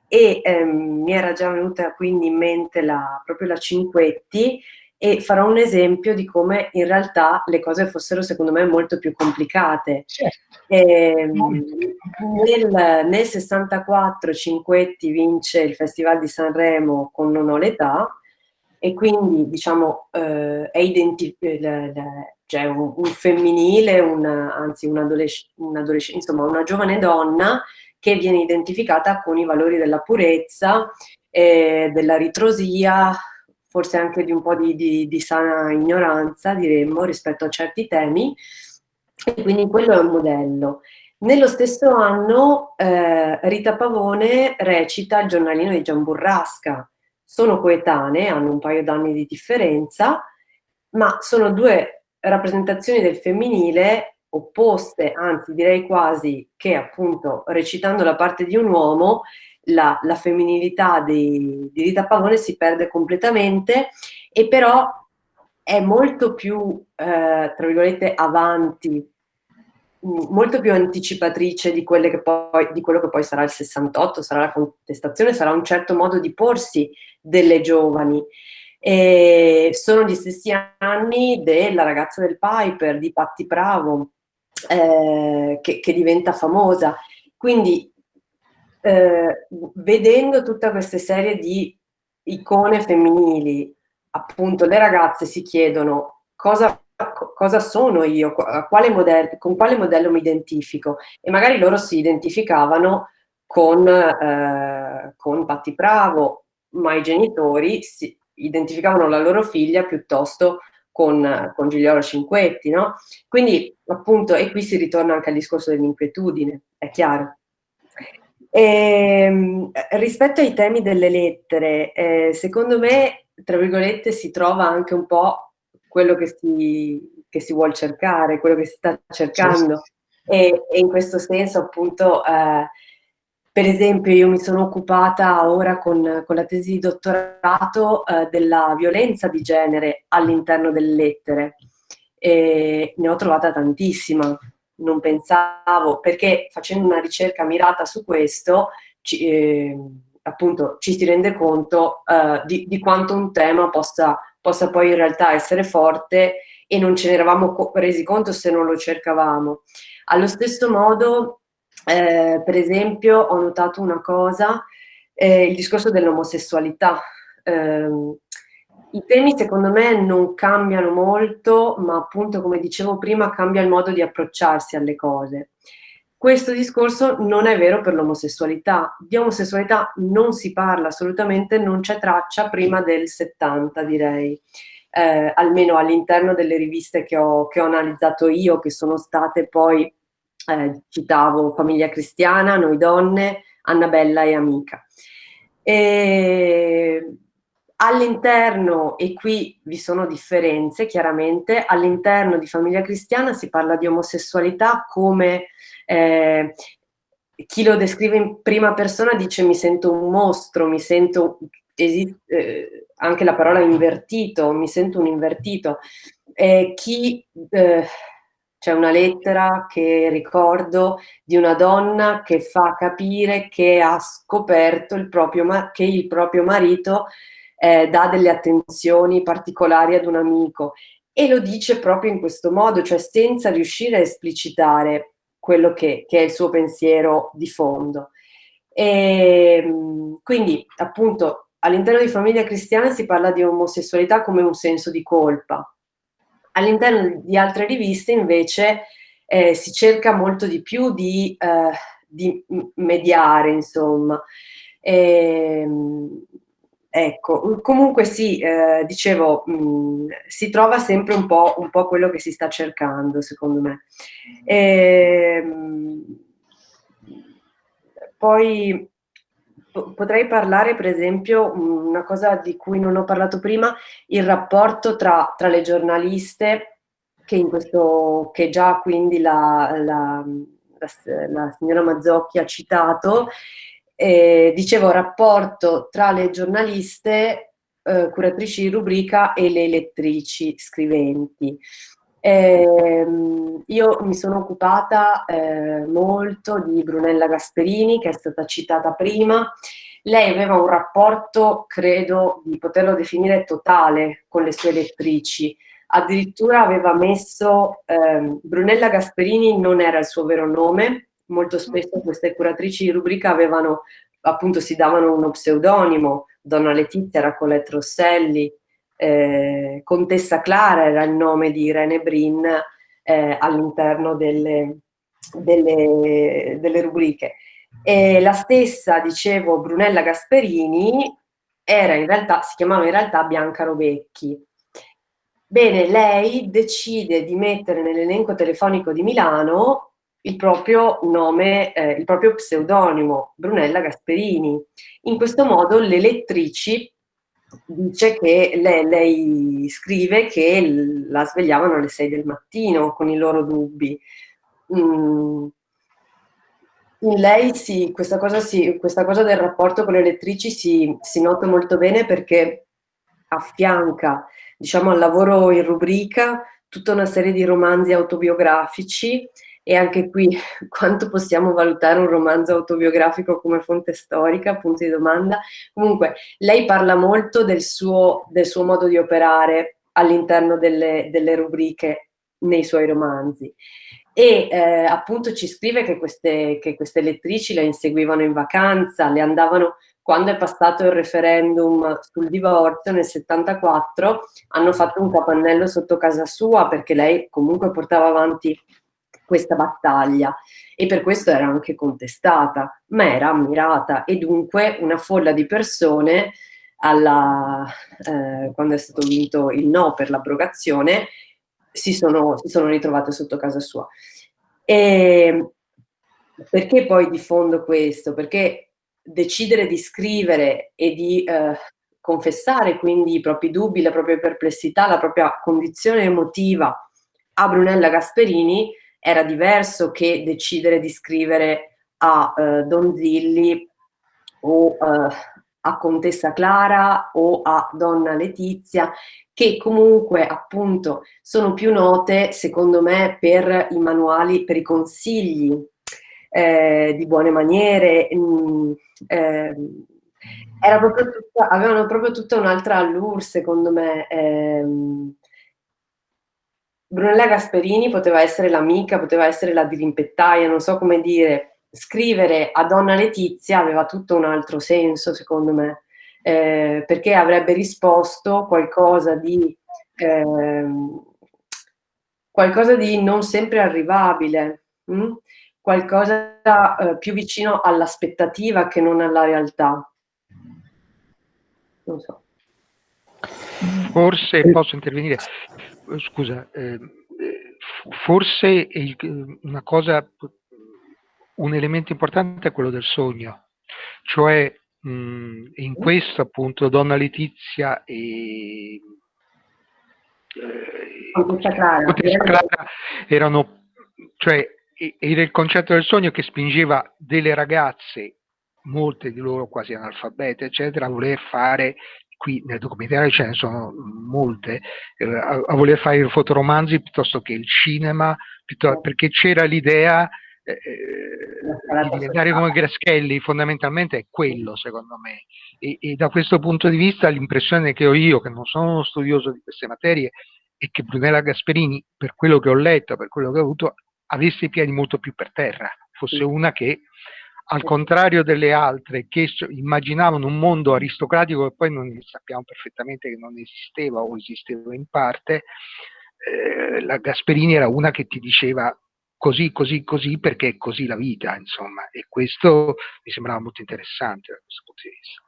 e ehm, mi era già venuta quindi in mente la, proprio la Cinquetti e farò un esempio di come in realtà le cose fossero secondo me molto più complicate. Certo. E, ehm, nel, nel 64 Cinquetti vince il Festival di Sanremo con Non ho l'età e quindi diciamo eh, è identificato cioè un, un, femminile, una, anzi un adolescente, insomma una giovane donna che viene identificata con i valori della purezza, eh, della ritrosia, forse anche di un po' di, di, di, sana ignoranza, diremmo, rispetto a certi temi, e quindi quello è un modello. Nello stesso anno eh, Rita Pavone recita il giornalino di Gian Burrasca. Sono coetanee, hanno un paio d'anni di differenza, ma sono due rappresentazioni del femminile opposte, anzi direi quasi che appunto recitando la parte di un uomo la, la femminilità di, di, Rita Pavone si perde completamente e però è molto più, eh, tra virgolette, avanti, molto più anticipatrice di, poi, di, quello che poi sarà il 68, sarà la contestazione, sarà un certo modo di porsi delle giovani. E sono gli stessi anni della ragazza del Piper, di Patti Bravo, eh, che, che, diventa famosa. Quindi eh, vedendo tutta questa serie di icone femminili, appunto le ragazze si chiedono cosa, cosa sono io, quale modello, con quale modello mi identifico e magari loro si identificavano con, eh, con Patti Bravo, ma i genitori si identificavano la loro figlia piuttosto con, con Giuliano Cinquetti, no? Quindi appunto, e qui si ritorna anche al discorso dell'inquietudine, è chiaro. E, ehm, rispetto ai temi delle lettere, eh, secondo me, tra virgolette, si trova anche un po' quello che si, che si vuole cercare, quello che si sta cercando. E, e in questo senso, appunto, eh, per esempio, io mi sono occupata ora con, con la tesi di dottorato eh, della violenza di genere all'interno delle lettere. E ne ho trovata tantissima, non pensavo, perché facendo una ricerca mirata su questo, ci, eh, appunto ci si rende conto eh, di, di, quanto un tema possa, possa poi in realtà essere forte e non ce ne eravamo resi conto se non lo cercavamo. Allo stesso modo eh, per esempio ho notato una cosa, eh, il discorso dell'omosessualità. I temi secondo me non cambiano molto, ma appunto come dicevo prima cambia il modo di approcciarsi alle cose. Questo discorso non è vero per l'omosessualità. Di omosessualità non si parla assolutamente, non c'è traccia prima del 70 direi. Eh, almeno all'interno delle riviste che ho, che ho analizzato io, che sono state poi eh, citavo Famiglia Cristiana, Noi Donne, Annabella e Amica. E all'interno, e qui vi sono differenze chiaramente, all'interno di Famiglia Cristiana si parla di omosessualità come eh, chi lo descrive in prima persona dice mi sento un mostro, mi sento, esiste, eh, anche la parola invertito, mi sento un invertito. Eh, chi eh, c'è una lettera che ricordo di una donna che fa capire che ha scoperto il proprio, che il proprio marito eh, dà delle attenzioni particolari ad un amico e lo dice proprio in questo modo, cioè senza riuscire a esplicitare quello che, che è il suo pensiero di fondo. E, ehm, quindi appunto all'interno di famiglia cristiana si parla di omosessualità come un senso di colpa, All'interno di altre riviste invece eh, si cerca molto di più di, eh, di mediare, insomma. E, ehm, ecco, comunque sì, eh, dicevo, mh, mm, si trova sempre un po', un po', quello che si sta cercando, secondo me. E, ehm, poi potrei parlare per esempio una cosa di cui non ho parlato prima, il rapporto tra, tra le giornaliste che, in questo, che già quindi la, la, la, la signora Mazzocchi ha citato, eh, dicevo rapporto tra le giornaliste eh, curatrici di rubrica e le lettrici scriventi. Eh, io mi sono occupata eh, molto di Brunella Gasperini, che è stata citata prima. Lei aveva un rapporto, credo, di poterlo definire totale con le sue lettrici. Addirittura aveva messo, eh, Brunella Gasperini non era il suo vero nome, molto spesso queste curatrici di rubrica avevano, appunto si davano uno pseudonimo, Donna Letizia era Colette Rosselli, eh, Contessa Clara era il nome di Irene Brin eh, all'interno delle, delle, delle, rubriche. E la stessa, dicevo, Brunella Gasperini era in realtà, si chiamava in realtà Bianca Robecchi. Bene, lei decide di mettere nell'elenco telefonico di Milano il proprio nome, eh, il proprio pseudonimo, Brunella Gasperini. In questo modo le lettrici dice che lei, lei, scrive che la svegliavano alle 6 del mattino con i loro dubbi. Mm. In lei sì, questa cosa, sì, questa cosa del rapporto con le lettrici si, si nota molto bene perché affianca diciamo, al lavoro in rubrica tutta una serie di romanzi autobiografici e anche qui quanto possiamo valutare un romanzo autobiografico come fonte storica, punto di domanda. Comunque, lei parla molto del suo, del suo modo di operare all'interno delle, delle, rubriche nei suoi romanzi. E eh, appunto ci scrive che queste, che queste lettrici la inseguivano in vacanza, le andavano quando è passato il referendum sul divorzio nel 74, hanno fatto un capannello sotto casa sua perché lei comunque portava avanti questa battaglia e per questo era anche contestata, ma era ammirata e dunque una folla di persone alla, eh, quando è stato vinto il no per l'abrogazione si sono, si sono ritrovate sotto casa sua. E perché poi diffondo questo? Perché decidere di scrivere e di eh, confessare quindi i propri dubbi, le proprie perplessità, la propria condizione emotiva a Brunella Gasperini era diverso che decidere di scrivere a eh, Don Zilli o eh, a Contessa Clara o a Donna Letizia, che comunque appunto sono più note secondo me per i manuali, per i consigli eh, di buone maniere, mh, mm, eh, proprio tutta, avevano proprio tutta un'altra allure secondo me. Ehm, Brunella Gasperini poteva essere l'amica, poteva essere la dirimpettaia, non so come dire. Scrivere a Donna Letizia aveva tutto un altro senso, secondo me, eh, perché avrebbe risposto qualcosa di, eh, qualcosa di non sempre arrivabile, hm? qualcosa eh, più vicino all'aspettativa che non alla realtà.
Non so. Forse posso intervenire scusa, eh, forse il, una cosa, un elemento importante è quello del sogno, cioè mh, in questo appunto Donna Letizia e
Contessa Clara,
Clara erano, cioè era il concetto del sogno che spingeva delle ragazze molte di loro quasi analfabete, eccetera, a voler fare qui nel documentario ce ne sono molte, eh, a, a, voler fare i fotoromanzi piuttosto che il cinema, perché c'era l'idea eh, eh, di diventare come Graschelli, fondamentalmente è quello secondo me. E, e, da questo punto di vista l'impressione che ho io, che non sono uno studioso di queste materie, è che Brunella Gasperini, per quello che ho letto, per quello che ho avuto, avesse i piedi molto più per terra, fosse una che al contrario delle altre che immaginavano un mondo aristocratico che poi non sappiamo perfettamente che non esisteva o esisteva in parte, eh, la Gasperini era una che ti diceva così, così, così perché è così la vita, insomma, e questo mi sembrava molto interessante da questo punto di vista.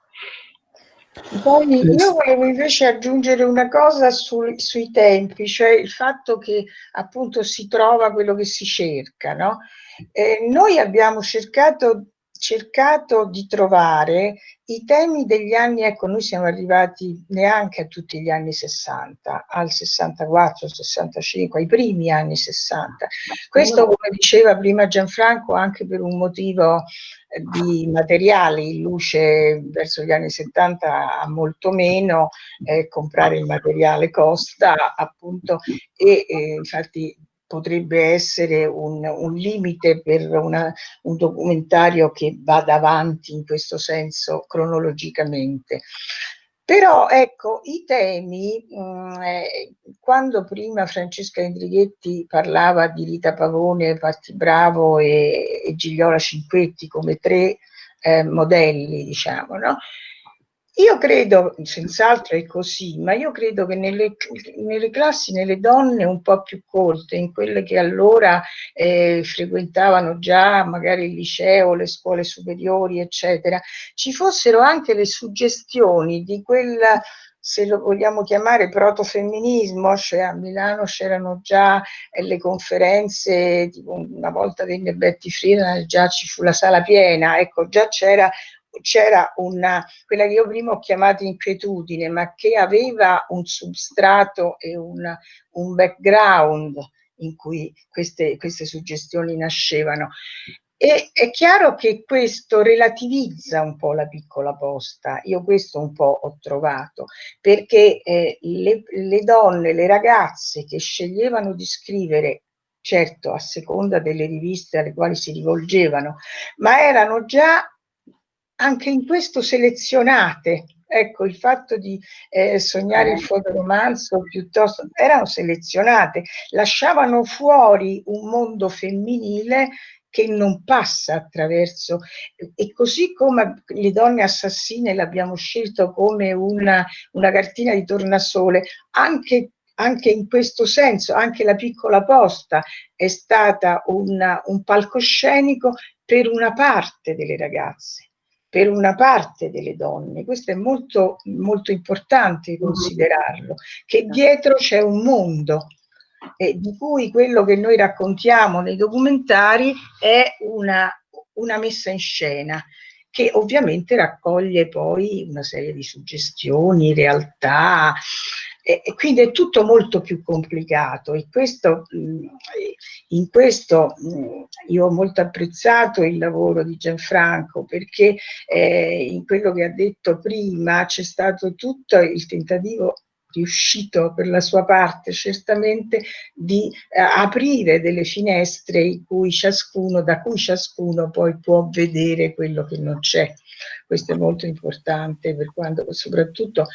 Poi io volevo invece aggiungere una cosa sul, sui tempi, cioè il fatto che appunto si trova quello che si cerca, no? Eh, noi abbiamo cercato cercato di trovare i temi degli anni, ecco noi siamo arrivati neanche a tutti gli anni 60, al 64, 65, ai primi anni 60. Questo come diceva prima Gianfranco anche per un motivo eh, di materiali, in luce verso gli anni 70 ha molto meno, eh, comprare il materiale costa appunto e eh, infatti potrebbe essere un, un limite per una, un documentario che vada avanti in questo senso cronologicamente. Però ecco, i temi, mm, eh, quando prima Francesca Indrighetti parlava di Rita Pavone, Patti Bravo e, e Gigliola Cinquetti come tre eh, modelli, diciamo, no? Io credo, senz'altro è così, ma io credo che nelle, nelle, classi, nelle donne un po' più colte, in quelle che allora eh, frequentavano già magari il liceo, le scuole superiori, eccetera, ci fossero anche le suggestioni di quella se lo vogliamo chiamare protofemminismo, cioè a Milano c'erano già eh, le conferenze, tipo una volta venne Betty Friedan, già ci fu la sala piena, ecco, già c'era c'era una, quella che io prima ho chiamato inquietudine, ma che aveva un substrato e una, un background in cui queste, queste suggestioni nascevano. E è chiaro che questo relativizza un po' la piccola posta, io questo un po' ho trovato, perché eh, le, le donne, le ragazze che sceglievano di scrivere certo a seconda delle riviste alle quali si rivolgevano, ma erano già anche in questo selezionate. Ecco, il fatto di eh, sognare il fotoromanzo piuttosto erano selezionate, lasciavano fuori un mondo femminile che non passa attraverso, e così come le donne assassine l'abbiamo scelto come una, una cartina di tornasole, anche anche in questo senso, anche la piccola posta è stata una, un palcoscenico per una parte delle ragazze per una parte delle donne, questo è molto, molto importante mm-hmm. considerarlo, che dietro c'è un mondo eh, di cui quello che noi raccontiamo nei documentari è una, una messa in scena che ovviamente raccoglie poi una serie di suggestioni, realtà, e, e quindi è tutto molto più complicato e questo, in questo io ho molto apprezzato il lavoro di Gianfranco perché eh, in quello che ha detto prima c'è stato tutto il tentativo riuscito per la sua parte certamente di eh, aprire delle finestre cui ciascuno, da cui ciascuno poi può vedere quello che non c'è. Questo è molto importante per quando soprattutto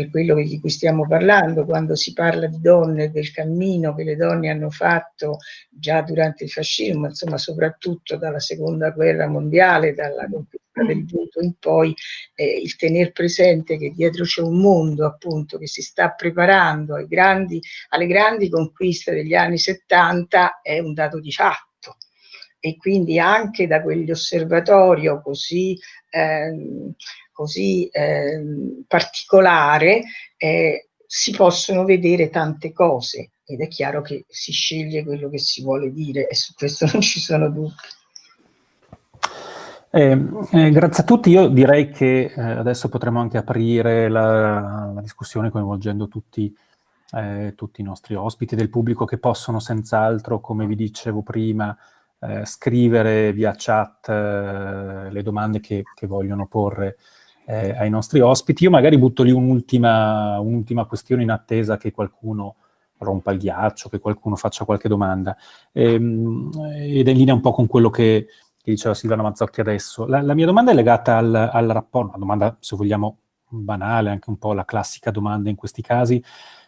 per quello di cui stiamo parlando, quando si parla di donne, del cammino che le donne hanno fatto già durante il fascismo, insomma soprattutto dalla seconda guerra mondiale, dalla conquista del voto in poi, eh, il tener presente che dietro c'è un mondo appunto che si sta preparando grandi, alle grandi conquiste degli anni 70 è un dato di fatto. E quindi anche da quell'osservatorio così eh, così eh, particolare eh, si possono vedere tante cose ed è chiaro che si sceglie quello che si vuole dire e su questo non ci sono dubbi.
Eh, eh, grazie a tutti, io direi che eh, adesso potremo anche aprire la, la discussione coinvolgendo tutti, eh, tutti, i nostri ospiti del pubblico che possono senz'altro, come vi dicevo prima, eh, scrivere via chat eh, le domande che, che vogliono porre eh, ai nostri ospiti. Io magari butto lì un'ultima un questione in attesa che qualcuno rompa il ghiaccio, che qualcuno faccia qualche domanda. Ehm, ed è in linea un po' con quello che, che diceva Silvana Mazzocchi adesso. La, la mia domanda è legata al, al, rapporto, una domanda, se vogliamo, banale, anche un po' la classica domanda in questi casi,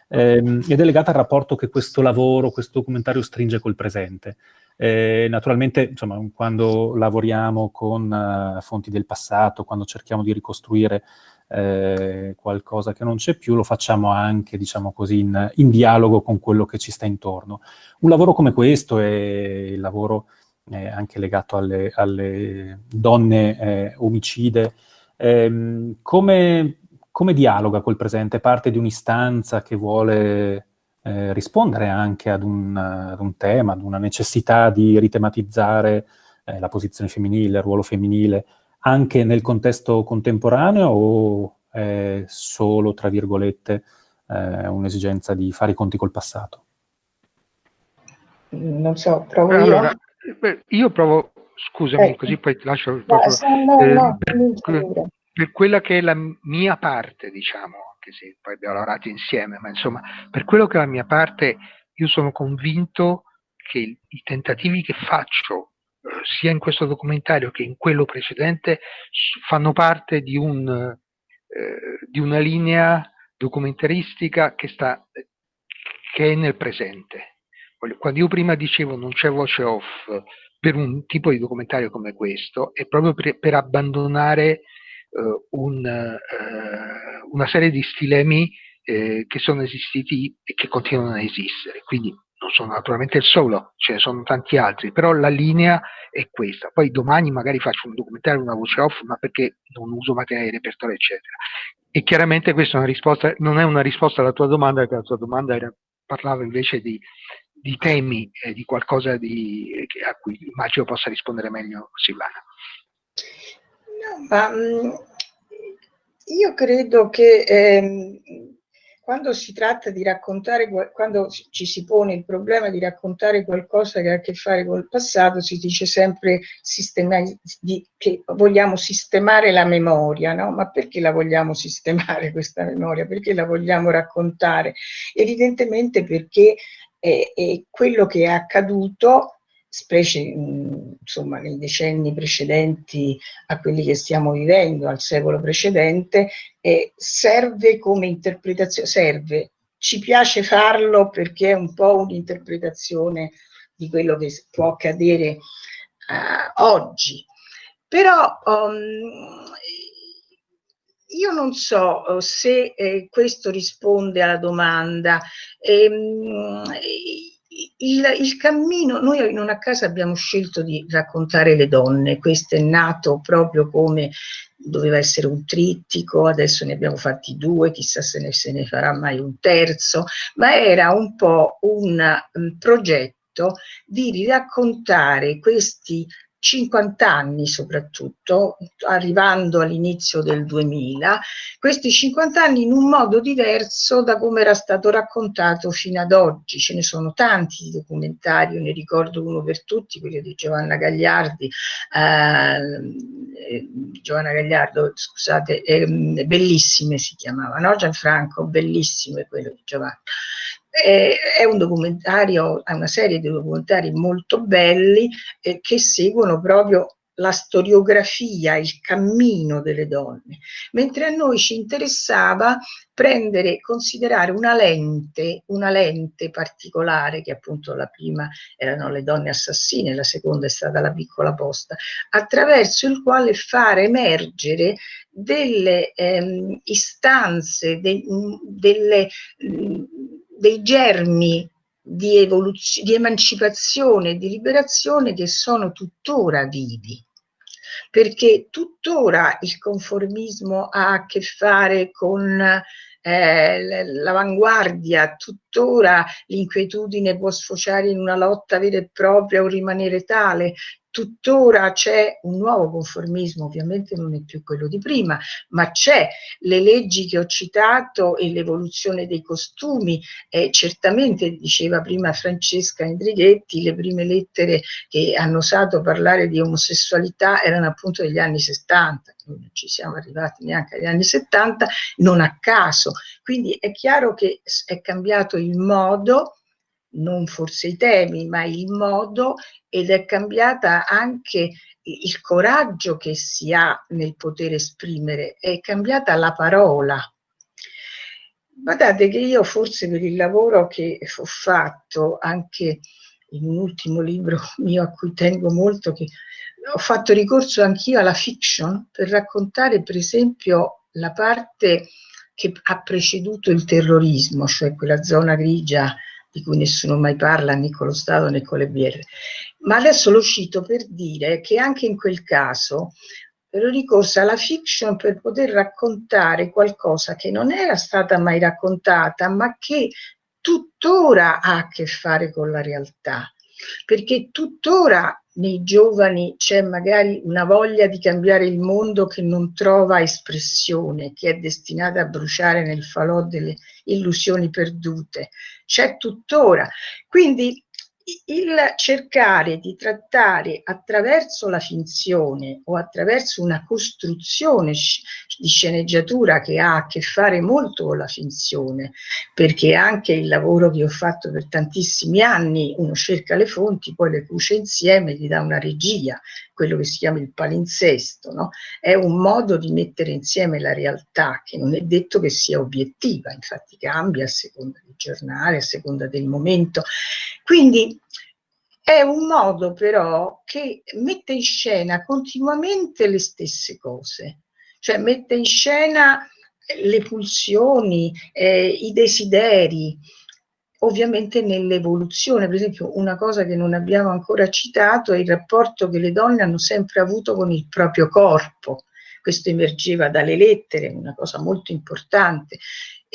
ehm, ed è legata al rapporto che questo lavoro, questo documentario stringe col presente. Eh, naturalmente, insomma, quando lavoriamo con uh, fonti del passato, quando cerchiamo di ricostruire eh, qualcosa che non c'è più, lo facciamo anche, diciamo così, in, in, dialogo con quello che ci sta intorno. Un lavoro come questo è il lavoro eh, anche legato alle, alle donne eh, omicide, ehm, come, come dialoga col presente? Parte di un'istanza che vuole eh, rispondere anche ad un, ad un, tema, ad una necessità di ritematizzare eh, la posizione femminile, il ruolo femminile, anche nel contesto contemporaneo o è solo, tra virgolette, eh, un'esigenza di fare i conti col passato?
Non so, provo allora,
io. Io provo, scusami, ecco. così poi ti lascio... Proprio, no, no, no, eh, per, per quella che è la mia parte, diciamo, anche se poi abbiamo lavorato insieme, ma insomma, per quello che è la mia parte, io sono convinto che i tentativi che faccio eh, sia in questo documentario che in quello precedente fanno parte di, un, eh, di una linea documentaristica che, sta, che è nel presente. Quando io prima dicevo non c'è voce off per un tipo di documentario come questo, è proprio per, per abbandonare un, uh, una serie di stilemi eh, che sono esistiti e che continuano a esistere. Quindi non sono naturalmente il solo, ce ne sono tanti altri, però la linea è questa. Poi domani magari faccio un documentario, una voce off, ma perché non uso materiale di repertorio, eccetera. E chiaramente questa è una risposta, non è una risposta alla tua domanda, perché la tua domanda era, parlava invece di, di temi, eh, di qualcosa di, a cui immagino possa rispondere meglio Silvana.
No, ma mm, io credo che eh, quando si tratta di raccontare, quando ci si pone il problema di raccontare qualcosa che ha a che fare col passato, si dice sempre di, che vogliamo sistemare la memoria, no? Ma perché la vogliamo sistemare questa memoria? Perché la vogliamo raccontare? Evidentemente perché è, è quello che è accaduto specie insomma, nei decenni precedenti a quelli che stiamo vivendo, al secolo precedente, eh, serve come interpretazione, serve, ci piace farlo perché è un po' un'interpretazione di quello che può accadere uh, oggi. Però um, io non so uh, se eh, questo risponde alla domanda. Ehm, il, il, cammino, noi in una casa abbiamo scelto di raccontare le donne, questo è nato proprio come doveva essere un trittico, adesso ne abbiamo fatti due, chissà se ne, se ne farà mai un terzo, ma era un po' un, un progetto di raccontare questi 50 anni soprattutto, arrivando all'inizio del 2000, questi 50 anni in un modo diverso da come era stato raccontato fino ad oggi. Ce ne sono tanti documentari, io ne ricordo uno per tutti, quello di Giovanna Gagliardi, eh, Giovanna Gagliardo, scusate, eh, Bellissime si chiamava, no? Gianfranco, Bellissimo è quello di Giovanna è un documentario, è una serie di documentari molto belli eh, che seguono proprio la storiografia, il cammino delle donne, mentre a noi ci interessava prendere, considerare una lente, una lente particolare, che appunto la prima erano le donne assassine, la seconda è stata la piccola posta, attraverso il quale fare emergere delle ehm, istanze, de, delle dei germi di, di emancipazione, di liberazione che sono tuttora vivi. Perché tuttora il conformismo ha a che fare con eh, l'avanguardia, tuttora l'inquietudine può sfociare in una lotta vera e propria o rimanere tale, tuttora c'è un nuovo conformismo, ovviamente non è più quello di prima, ma c'è. Le leggi che ho citato e l'evoluzione dei costumi, eh, certamente diceva prima Francesca Indrighetti, le prime lettere che hanno osato parlare di omosessualità erano appunto degli anni 70, non ci siamo arrivati neanche agli anni 70, non a caso, quindi è chiaro che è cambiato il modo non forse i temi, ma il modo ed è cambiata anche il coraggio che si ha nel poter esprimere, è cambiata la parola. Guardate che io forse per il lavoro che ho fatto, anche in un ultimo libro mio a cui tengo molto, che ho fatto ricorso anch'io alla fiction per raccontare per esempio la parte che ha preceduto il terrorismo, cioè quella zona grigia di cui nessuno mai parla né con lo Stato né con le BR. Ma adesso lo cito per dire che anche in quel caso ero ricorsa alla fiction per poter raccontare qualcosa che non era stata mai raccontata, ma che tuttora ha a che fare con la realtà perché tuttora nei giovani c'è magari una voglia di cambiare il mondo che non trova espressione, che è destinata a bruciare nel falò delle illusioni perdute. C'è tuttora. Quindi il cercare di trattare attraverso la finzione o attraverso una costruzione di sceneggiatura che ha a che fare molto con la finzione, perché anche il lavoro che ho fatto per tantissimi anni, uno cerca le fonti, poi le cuce insieme, gli dà una regia, quello che si chiama il palinsesto, no? è un modo di mettere insieme la realtà che non è detto che sia obiettiva, infatti cambia a seconda del giornale, a seconda del momento. Quindi è un modo però che mette in scena continuamente le stesse cose, cioè mette in scena le pulsioni, eh, i desideri, ovviamente nell'evoluzione. Per esempio, una cosa che non abbiamo ancora citato è il rapporto che le donne hanno sempre avuto con il proprio corpo. Questo emergeva dalle lettere, una cosa molto importante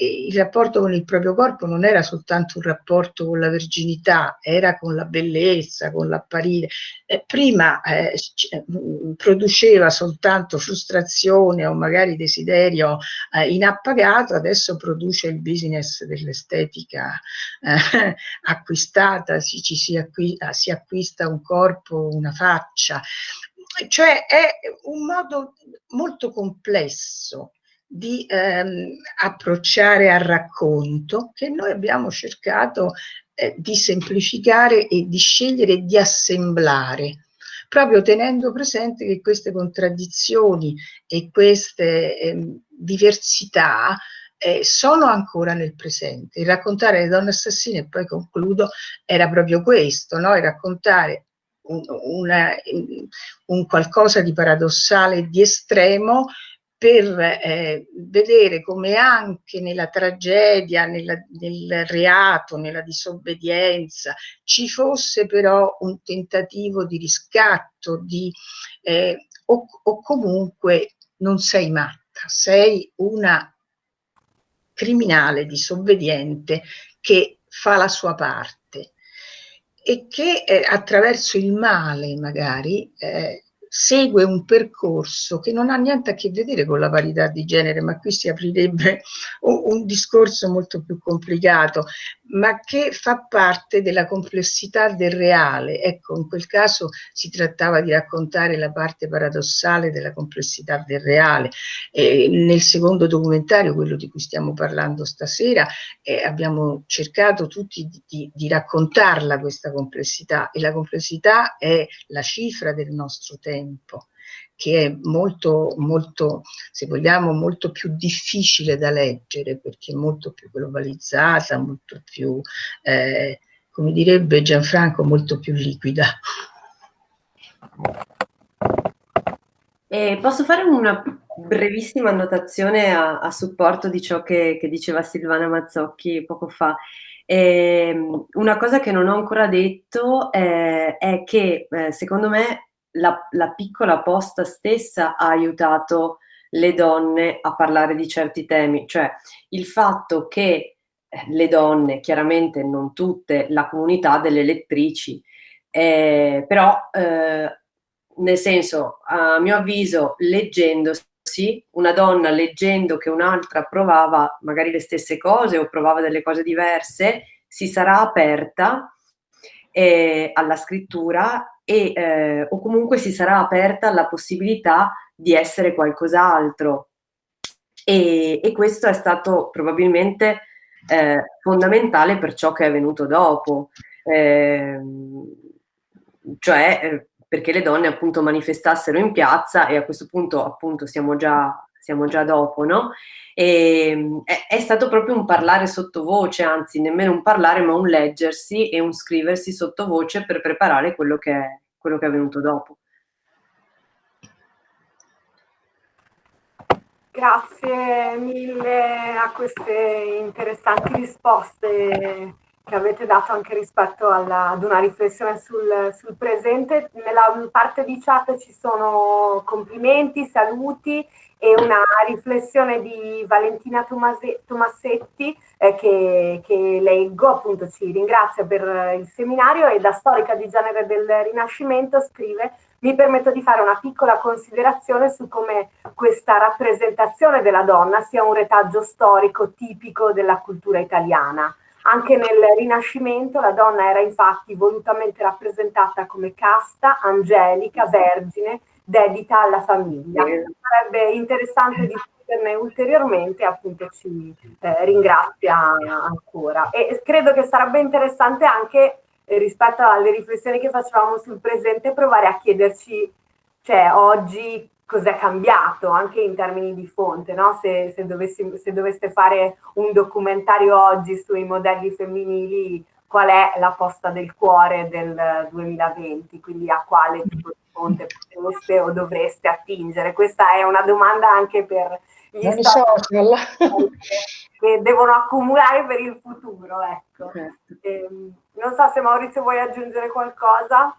il rapporto con il proprio corpo non era soltanto un rapporto con la verginità, era con la bellezza, con l'apparire. Eh, prima eh, mm, produceva soltanto frustrazione o magari desiderio eh, inappagato, adesso produce il business dell'estetica eh, acquistata, si, ci si, acqui si acquista un corpo, una faccia. Cioè è un modo molto complesso di ehm, approcciare al racconto che noi abbiamo cercato eh, di semplificare e di scegliere e di assemblare proprio tenendo presente che queste contraddizioni e queste eh, diversità eh, sono ancora nel presente. Il raccontare le donne assassine, e poi concludo, era proprio questo, no? raccontare un, una, un qualcosa di paradossale di estremo per eh, vedere come anche nella tragedia, nella, nel reato, nella disobbedienza ci fosse però un tentativo di riscatto, di, eh, o, o comunque non sei matta, sei una criminale disobbediente che fa la sua parte e che eh, attraverso il male magari eh, segue un percorso che non ha niente a che vedere con la parità di genere, ma qui si aprirebbe un, discorso molto più complicato, ma che fa parte della complessità del reale. Ecco, in quel caso si trattava di raccontare la parte paradossale della complessità del reale. Eh, nel secondo documentario, quello di cui stiamo parlando stasera, eh, abbiamo cercato tutti di, di, di raccontarla questa complessità e la complessità è la cifra del nostro tempo che è molto, molto, se vogliamo, molto più difficile da leggere perché è molto più globalizzata, molto più, eh, come direbbe Gianfranco, molto più liquida.
E posso fare una brevissima annotazione a, a supporto di ciò che, che, diceva Silvana Mazzocchi poco fa. Eh, una cosa che non ho ancora detto eh, è che eh, secondo me la, la piccola posta stessa ha aiutato le donne a parlare di certi temi, cioè il fatto che eh, le donne, chiaramente non tutte, la comunità delle lettrici, eh, però eh, nel senso, a mio avviso, leggendosi, una donna leggendo che un'altra provava magari le stesse cose o provava delle cose diverse, si sarà aperta eh, alla scrittura e, eh, o comunque si sarà aperta alla possibilità di essere qualcos'altro. E, e, questo è stato probabilmente eh, fondamentale per ciò che è venuto dopo, ehm, cioè eh, perché le donne appunto manifestassero in piazza e a questo punto appunto siamo già, siamo già dopo, no? E, ehm, è, è, stato proprio un parlare sottovoce, anzi nemmeno un parlare ma un leggersi e un scriversi sottovoce per preparare quello che è, quello che è venuto dopo.
Grazie mille a queste interessanti risposte che avete dato anche rispetto alla, ad una riflessione sul, sul, presente. Nella parte di chat ci sono complimenti, saluti e una riflessione di Valentina Tomase, Tomassetti eh, che, che, leggo, appunto ci ringrazia per il seminario e da storica di genere del Rinascimento scrive mi permetto di fare una piccola considerazione su come questa rappresentazione della donna sia un retaggio storico tipico della cultura italiana. Anche nel Rinascimento la donna era infatti volutamente rappresentata come casta, angelica, vergine, dedita alla famiglia. Sarebbe interessante discuterne ulteriormente, appunto ci eh, ringrazia ancora. E credo che sarebbe interessante anche eh, rispetto alle riflessioni che facevamo sul presente provare a chiederci, cioè oggi cos'è cambiato anche in termini di fonte, no? se, se, dovessi, se doveste fare un documentario oggi sui modelli femminili, qual è la posta del cuore del 2020, quindi a quale tipo di fonte potreste o dovreste attingere? Questa è una domanda anche per gli social che devono accumulare per il futuro. Ecco. Certo. E, ehm, non so se Maurizio vuoi aggiungere qualcosa.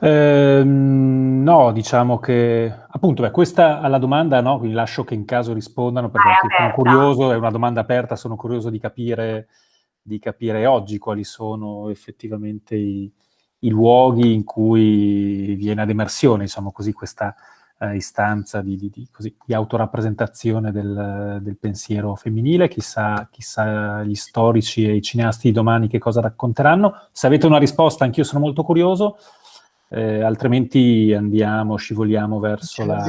Eh, no, diciamo che appunto beh, questa alla domanda, no, quindi lascio che in caso rispondano perché sono curioso, è una domanda aperta, sono curioso di capire, di capire oggi quali sono effettivamente i, i luoghi in cui viene ad emersione, diciamo così, questa eh, istanza di, di, di, così, di autorappresentazione del, del, pensiero femminile, chissà, chissà gli storici e i cineasti di domani che cosa racconteranno. Se avete una risposta, anch'io sono molto curioso, eh, altrimenti andiamo, scivoliamo verso la...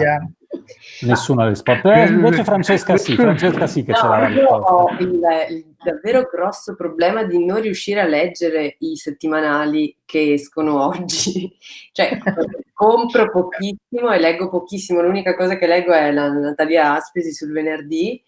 Nessuna risposta. Eh, invece Francesca sì, Francesca sì che no, ce l'ha risposta.
Il, il, davvero grosso problema di non riuscire a leggere i settimanali che escono oggi. cioè, compro pochissimo e leggo pochissimo. L'unica cosa che leggo è la Natalia Aspesi sul venerdì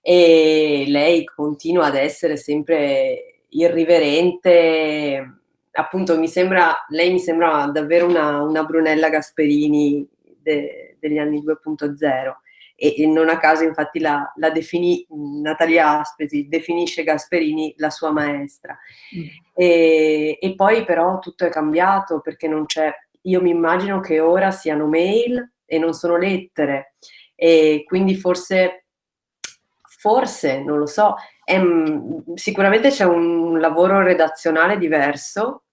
e lei continua ad essere sempre irriverente appunto mi sembra, lei mi sembra davvero una, una Brunella Gasperini de, degli anni 2.0 e, e, non a caso infatti la, la definì, Natalia Aspesi definisce Gasperini la sua maestra. Mm. E, e poi però tutto è cambiato perché non c'è, io mi immagino che ora siano mail e non sono lettere e quindi forse, forse, non lo so, è, sicuramente c'è un lavoro redazionale diverso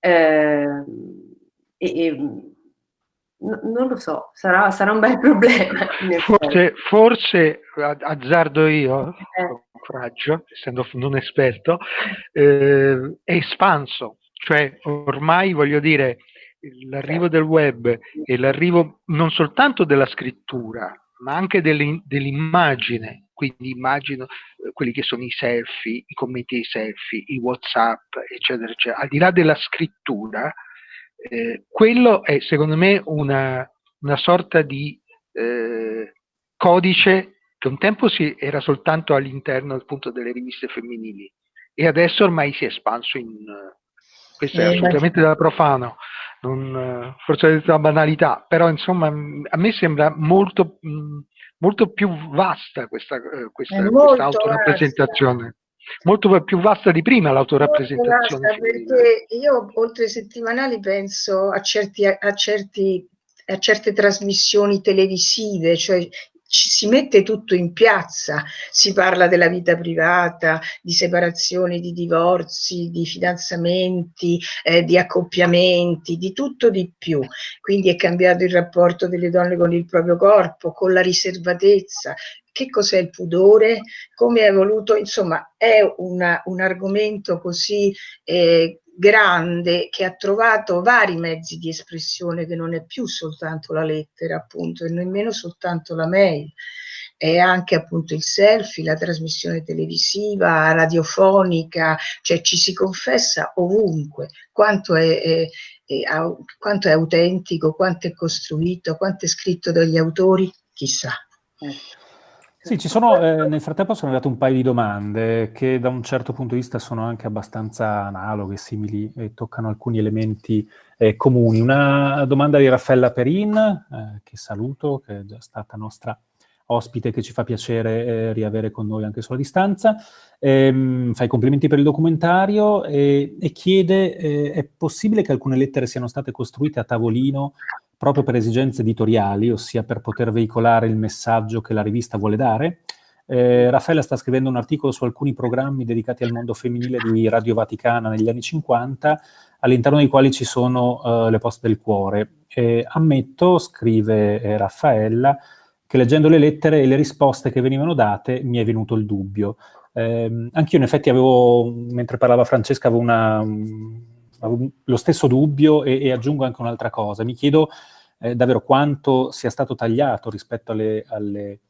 eh, e, e non lo so, sarà, sarà, un bel problema.
Forse, forse azzardo io, eh. coraggio, essendo non esperto, eh, è espanso, cioè ormai voglio dire l'arrivo del web e l'arrivo non soltanto della scrittura, ma anche dell'immagine, quindi immagino eh, quelli che sono i selfie, i commenti ai selfie, i whatsapp, eccetera, eccetera, al di là della scrittura, eh, quello è secondo me una, una sorta di eh, codice che un tempo si, era soltanto all'interno appunto delle riviste femminili e adesso ormai si è espanso in... questo è eh, assolutamente da profano, non, forse è una banalità, però insomma a me sembra molto, molto più vasta questa, eh, questa, questa autorappresentazione molto più vasta di prima l'autorappresentazione.
Perché io oltre ai settimanali penso a, certi, a, certi, a certe trasmissioni televisive, cioè ci si mette tutto in piazza, si parla della vita privata, di separazioni, di divorzi, di fidanzamenti, eh, di accoppiamenti, di tutto di più. Quindi è cambiato il rapporto delle donne con il proprio corpo, con la riservatezza, che cos'è il pudore, come è evoluto, insomma è una, un argomento così eh, grande che ha trovato vari mezzi di espressione che non è più soltanto la lettera appunto e nemmeno soltanto la mail è anche appunto il selfie, la trasmissione televisiva, radiofonica, cioè ci si confessa ovunque quanto è, è, quanto è autentico, quanto è costruito, quanto è scritto dagli autori, chissà.
Ecco. Sì, ci sono, eh, nel frattempo sono arrivate un paio di domande che da un certo punto di vista sono anche abbastanza analoghe, simili e toccano alcuni elementi eh, comuni. Una domanda di Raffaella Perin, eh, che saluto, che è già stata nostra ospite che ci fa piacere eh, riavere con noi anche sulla distanza. Ehm, fa i complimenti per il documentario e, e chiede, eh, è possibile che alcune lettere siano state costruite a tavolino proprio per esigenze editoriali, ossia per poter veicolare il messaggio che la rivista vuole dare? Eh, Raffaella sta scrivendo un articolo su alcuni programmi dedicati al mondo femminile di Radio Vaticana negli anni 50, all'interno dei quali ci sono uh, le poste del cuore. E ammetto, scrive eh, Raffaella, che leggendo le lettere e le risposte che venivano date mi è venuto il dubbio. Eh, anch'io in effetti avevo, mentre parlava Francesca, avevo, una, avevo lo stesso dubbio e, e, aggiungo anche un'altra cosa. Mi chiedo eh, davvero quanto sia stato tagliato rispetto alle, alle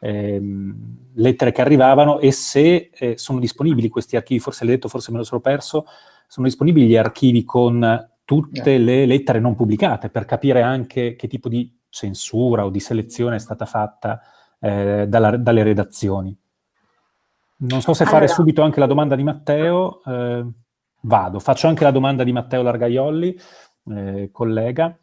ehm, lettere che arrivavano e se eh, sono disponibili questi archivi, forse l'hai detto, forse me lo sono perso, sono disponibili gli archivi con tutte le lettere non pubblicate per capire anche che tipo di censura o di selezione è stata fatta eh, dalla, dalle redazioni. Non so se fare allora. subito anche la domanda di Matteo, eh, vado, faccio anche la domanda di Matteo Largaiolli, eh, collega.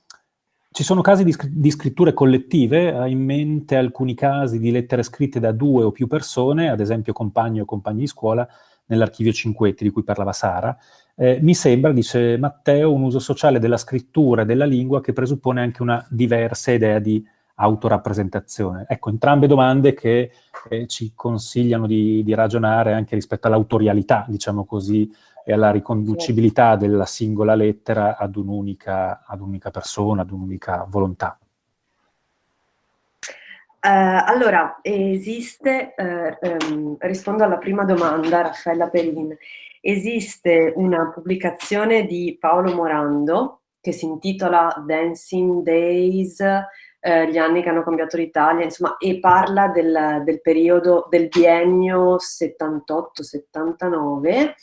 Ci sono casi di, di, scritture collettive, hai in mente alcuni casi di lettere scritte da due o più persone, ad esempio compagni o compagni di scuola, nell'archivio Cinquetti di cui parlava Sara. Eh, mi sembra, dice Matteo, un uso sociale della scrittura e della lingua che presuppone anche una diversa idea di autorappresentazione. Ecco, entrambe domande che eh, ci consigliano di, di, ragionare anche rispetto all'autorialità, diciamo così, e alla riconducibilità della singola lettera ad un'unica, ad un'unica persona, ad un'unica volontà.
Uh, allora, esiste, uh, um, rispondo alla prima domanda, Raffaella Perin, esiste una pubblicazione di Paolo Morando che si intitola Dancing Days, eh, gli anni che hanno cambiato l'Italia, insomma, e parla del, del periodo del biennio 78-79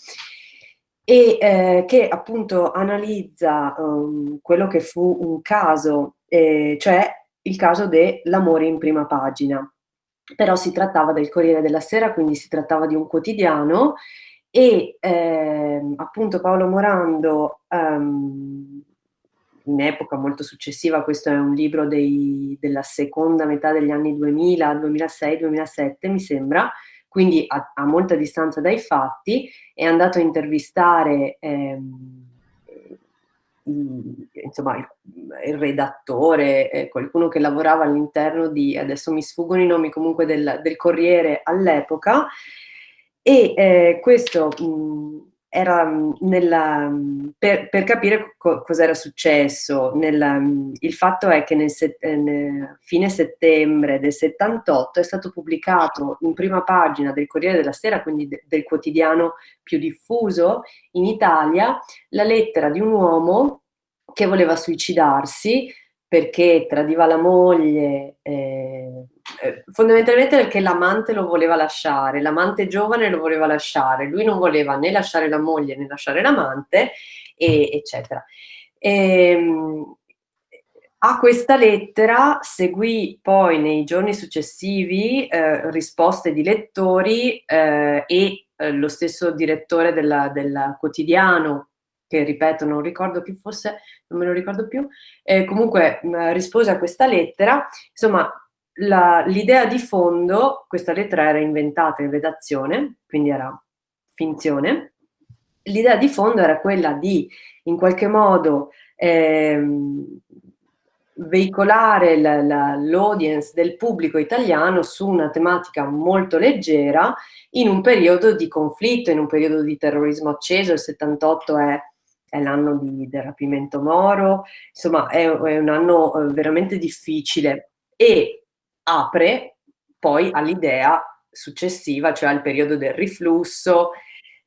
e eh, che appunto analizza um, quello che fu un caso, eh, cioè il caso dell'amore in prima pagina. Però si trattava del Corriere della Sera, quindi si trattava di un quotidiano e ehm, appunto Paolo Morando um, in epoca molto successiva, questo è un libro dei, della seconda metà degli anni 2000, 2006, 2007 mi sembra, quindi a, a, molta distanza dai fatti, è andato a intervistare ehm, insomma, il, redattore, eh, qualcuno che lavorava all'interno di, adesso mi sfuggono i nomi comunque del, del Corriere all'epoca, e eh, questo mh, era nella, per, per, capire co cosa era successo. Nella, il fatto è che nel, set, eh, nel, fine settembre del 78 è stato pubblicato in prima pagina del Corriere della Sera, quindi de, del quotidiano più diffuso in Italia, la lettera di un uomo che voleva suicidarsi perché tradiva la moglie, eh, eh, fondamentalmente perché l'amante lo voleva lasciare, l'amante giovane lo voleva lasciare, lui non voleva né lasciare la moglie né lasciare l'amante, eccetera. E, ehm, a questa lettera seguì poi nei giorni successivi eh, risposte di lettori eh, e eh, lo stesso direttore del quotidiano che ripeto, non ricordo più, forse non me lo ricordo più, eh, comunque mh, rispose a questa lettera, insomma l'idea di fondo, questa lettera era inventata in redazione, quindi era finzione, l'idea di fondo era quella di in qualche modo ehm, veicolare l'audience del pubblico italiano su una tematica molto leggera in un periodo di conflitto, in un periodo di terrorismo acceso, il 78 è è l'anno del rapimento Moro, insomma è, è un anno eh, veramente difficile e apre poi all'idea successiva, cioè al periodo del riflusso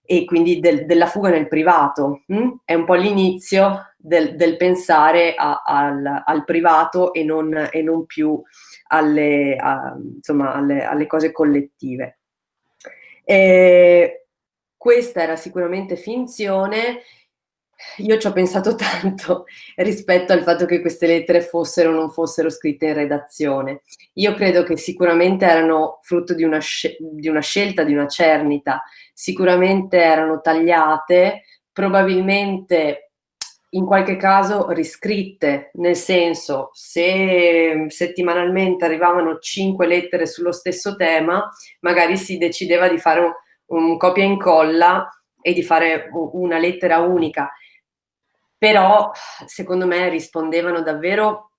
e quindi del, della fuga nel privato. Hm? È un po' l'inizio del, del, pensare a, al, al, privato e non, e non più alle, a, insomma, alle, alle, cose collettive. E questa era sicuramente finzione io ci ho pensato tanto rispetto al fatto che queste lettere fossero o non fossero scritte in redazione. Io credo che sicuramente erano frutto di una, di una scelta, di una cernita, sicuramente erano tagliate, probabilmente in qualche caso riscritte, nel senso se settimanalmente arrivavano cinque lettere sullo stesso tema, magari si decideva di fare un, un copia e incolla e di fare una lettera unica. Però secondo me rispondevano davvero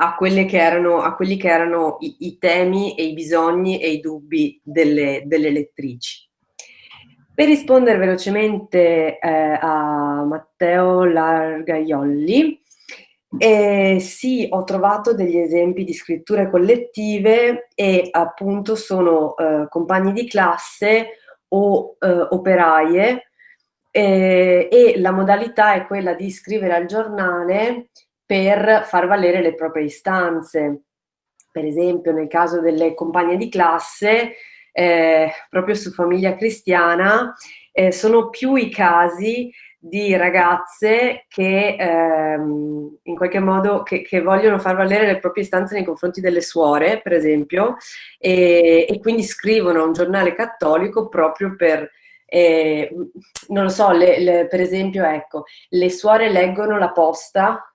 a, che erano, a quelli che erano i, i, temi e i bisogni e i dubbi delle, delle lettrici. Per rispondere velocemente eh, a Matteo Largaiolli, eh, sì, ho trovato degli esempi di scritture collettive e appunto sono eh, compagni di classe o eh, operaie eh, e la modalità è quella di scrivere al giornale per far valere le proprie istanze. Per esempio, nel caso delle compagne di classe, eh, proprio su famiglia cristiana, eh, sono più i casi di ragazze che ehm, in qualche modo che, che, vogliono far valere le proprie istanze nei confronti delle suore, per esempio, e, e quindi scrivono a un giornale cattolico proprio per eh, non lo so, le, le, per esempio, ecco, le suore leggono la posta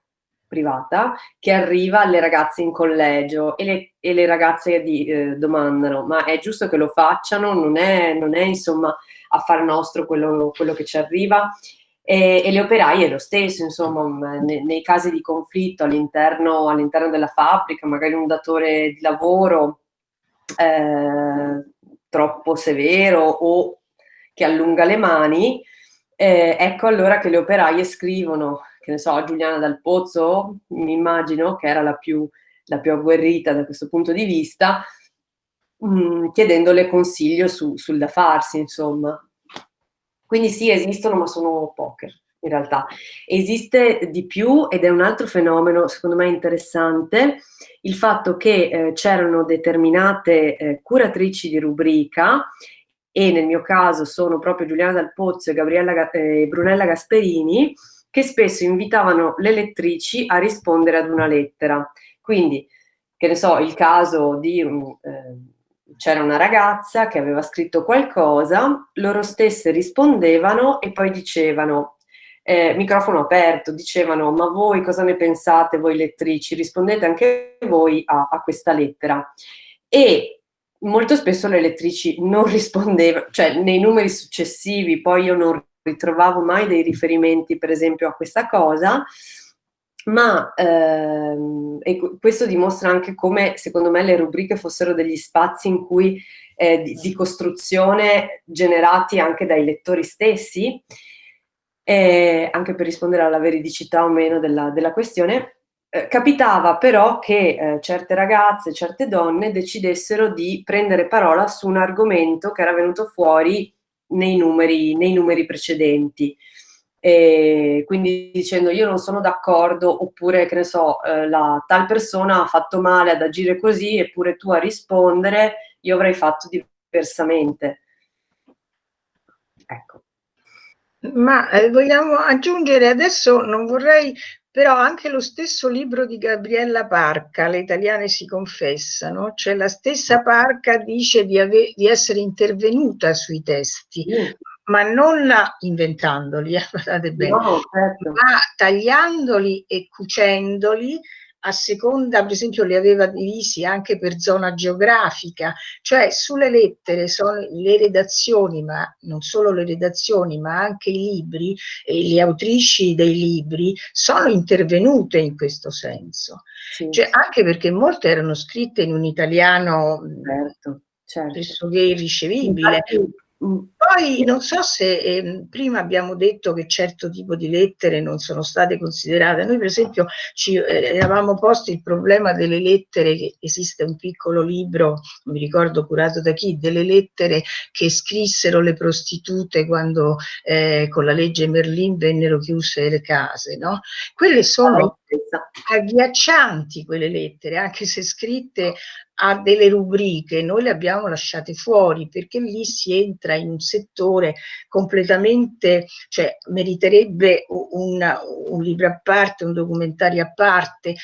privata che arriva alle ragazze in collegio e le, e le ragazze di, eh, domandano ma è giusto che lo facciano? Non è, non è insomma affar nostro quello, quello che ci arriva? E, e, le operaie lo stesso, insomma, ne, nei casi di conflitto all'interno, all'interno della fabbrica, magari un datore di lavoro eh, troppo severo o che allunga le mani, eh, ecco allora che le operaie scrivono che ne so, Giuliana Dal Pozzo, mi immagino, che era la più, la più agguerrita da questo punto di vista, mh, mm, chiedendole consiglio su, sul da farsi, insomma. Quindi sì, esistono, ma sono poche in realtà. Esiste di più ed è un altro fenomeno, secondo me interessante, il fatto che eh, c'erano determinate eh, curatrici di rubrica e nel mio caso sono proprio Giuliana Dal Pozzo e Gabriella, eh, Brunella Gasperini, che spesso invitavano le lettrici a rispondere ad una lettera. Quindi, che ne so, il caso di... Eh, c'era una ragazza che aveva scritto qualcosa, loro stesse rispondevano e poi dicevano, eh, microfono aperto, dicevano ma voi cosa ne pensate voi lettrici? Rispondete anche voi a, a questa lettera. E molto spesso le lettrici non rispondevano, cioè nei numeri successivi, poi io non ritrovavo mai dei riferimenti per esempio a questa cosa, ma ehm, questo dimostra anche come secondo me le rubriche fossero degli spazi in cui eh, di, di, costruzione generati anche dai lettori stessi, eh, anche per rispondere alla veridicità o meno della, della questione, eh, capitava però che eh, certe ragazze, certe donne decidessero di prendere parola su un argomento che era venuto fuori nei numeri, nei numeri precedenti. E quindi dicendo io non sono d'accordo oppure che ne so eh, la tal persona ha fatto male ad agire così eppure tu a rispondere io avrei fatto diversamente
ecco ma eh, vogliamo aggiungere adesso non vorrei però anche lo stesso libro di Gabriella Parca, Le italiane si confessano, cioè la stessa Parca dice di, di essere intervenuta sui testi, mm. ma non inventandoli, eh, bene, no, certo. ma tagliandoli e cucendoli a seconda, per esempio, li aveva divisi anche per zona geografica, cioè sulle lettere sono le redazioni, ma non solo le redazioni, ma anche i libri e le autrici dei libri sono intervenute in questo senso. Sì. Cioè, anche perché molte erano scritte in un italiano certo, certo. pressoché irricevibile. Infatti, poi non so se eh, prima abbiamo detto che certo tipo di lettere non sono state considerate. Noi per esempio ci eh, eravamo posti il problema delle lettere, che esiste un piccolo libro, non mi ricordo curato da chi, delle lettere che scrissero le prostitute quando eh, con la legge Merlin vennero chiuse le case. No? Quelle sono agghiaccianti quelle lettere, anche se scritte a delle rubriche, noi le abbiamo lasciate fuori perché lì si entra in un settore completamente, cioè meriterebbe un, un libro a parte, un documentario a parte.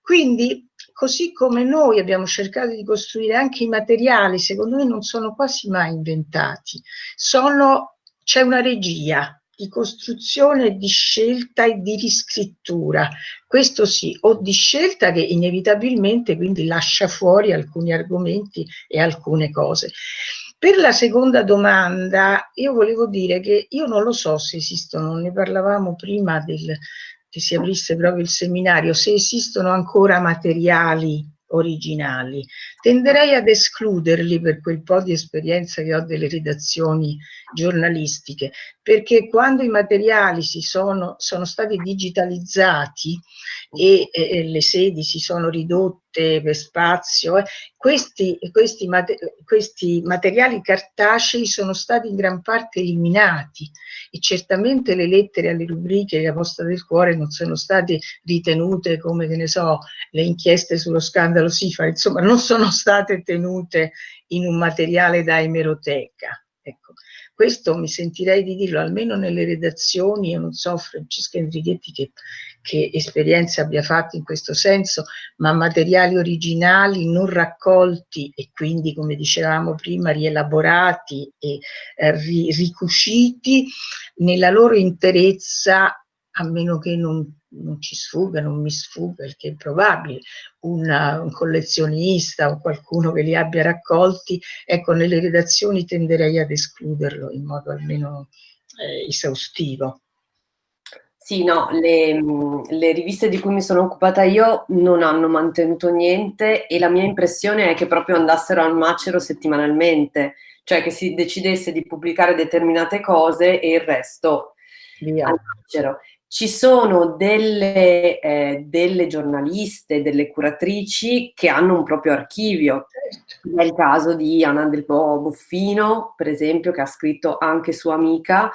Quindi così come noi abbiamo cercato di costruire anche i materiali, secondo me non sono quasi mai inventati, c'è una regia di costruzione, di scelta e di riscrittura. Questo sì, o di scelta che inevitabilmente quindi lascia fuori alcuni argomenti e alcune cose. Per la seconda domanda, io volevo dire che io non lo so se esistono, ne parlavamo prima del, che si aprisse proprio il seminario, se esistono ancora materiali originali. Tenderei ad escluderli per quel po' di esperienza che ho delle redazioni giornalistiche, perché quando i materiali si sono, sono stati digitalizzati e, e, le sedi si sono ridotte per spazio, eh, questi, questi, questi materiali cartacei sono stati in gran parte eliminati. E certamente le lettere alle rubriche la posta del cuore non sono state ritenute come, che ne so, le inchieste sullo scandalo SIFA, insomma non sono state tenute in un materiale da emeroteca. Ecco. Questo mi sentirei di dirlo, almeno nelle redazioni, io non so Francesca Enrighetti che, che esperienza abbia fatto in questo senso, ma materiali originali non raccolti e quindi, come dicevamo prima, rielaborati e eh, ri, ricusciti nella loro interezza, a meno che non non ci sfugga, non mi sfugga, il che è probabile, una, un collezionista o qualcuno che li abbia raccolti, ecco, nelle redazioni tenderei ad escluderlo in modo almeno eh, esaustivo.
Sì, no, le, le, riviste di cui mi sono occupata io non hanno mantenuto niente e la mia impressione è che proprio andassero al macero settimanalmente, cioè che si decidesse di pubblicare determinate cose e il resto Via. al macero. Ci sono delle, eh, delle, giornaliste, delle curatrici che hanno un proprio archivio. Certo. È il caso di Anna Del Boffino, per esempio, che ha scritto anche sua amica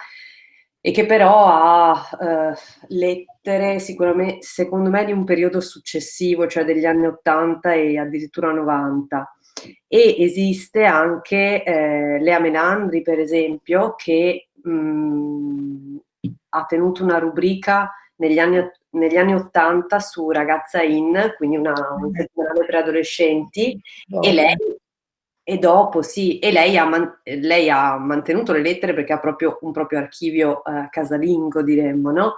e che però ha eh, lettere sicuramente, secondo me, di un periodo successivo, cioè degli anni 80 e addirittura 90. E esiste anche eh, Lea Menandri, per esempio, che mh, mm, ha tenuto una rubrica negli anni, negli anni 80 su Ragazza In, quindi una, un settimanale per adolescenti, e lei, e dopo sì, e lei ha, man, lei ha, mantenuto le lettere perché ha proprio un proprio archivio eh, casalingo, diremmo, no?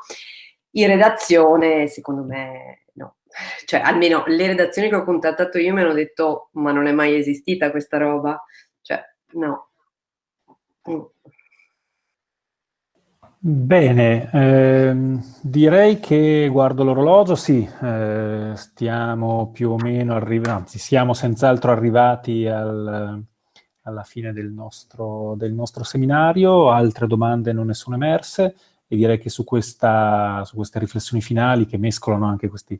In redazione, secondo me, no. Cioè, almeno le redazioni che ho contattato io mi hanno detto, ma non è mai esistita questa roba. Cioè, no. Mm.
Bene, ehm, direi che guardo l'orologio, sì, eh, stiamo più o meno arrivando, anzi siamo senz'altro arrivati al, alla fine del nostro, del nostro, seminario, altre domande non ne sono emerse e direi che su, questa, su queste riflessioni finali che mescolano anche questi,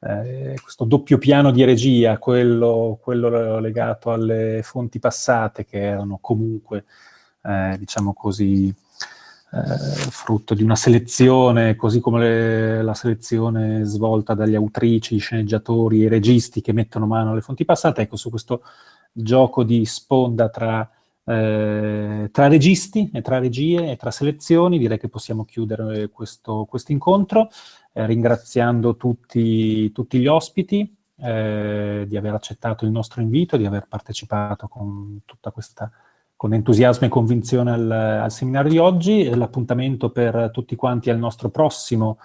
eh, questo doppio piano di regia, quello, quello, legato alle fonti passate che erano comunque, eh, diciamo così, eh, frutto di una selezione, così come le, la selezione svolta dagli autrici, sceneggiatori e registi che mettono mano alle fonti passate, ecco, su questo gioco di sponda tra, eh, tra registi e tra regie e tra selezioni, direi che possiamo chiudere questo quest incontro, eh, ringraziando tutti, tutti, gli ospiti eh, di aver accettato il nostro invito, di aver partecipato con tutta questa con entusiasmo e convinzione al, al seminario di oggi. L'appuntamento per tutti quanti al nostro prossimo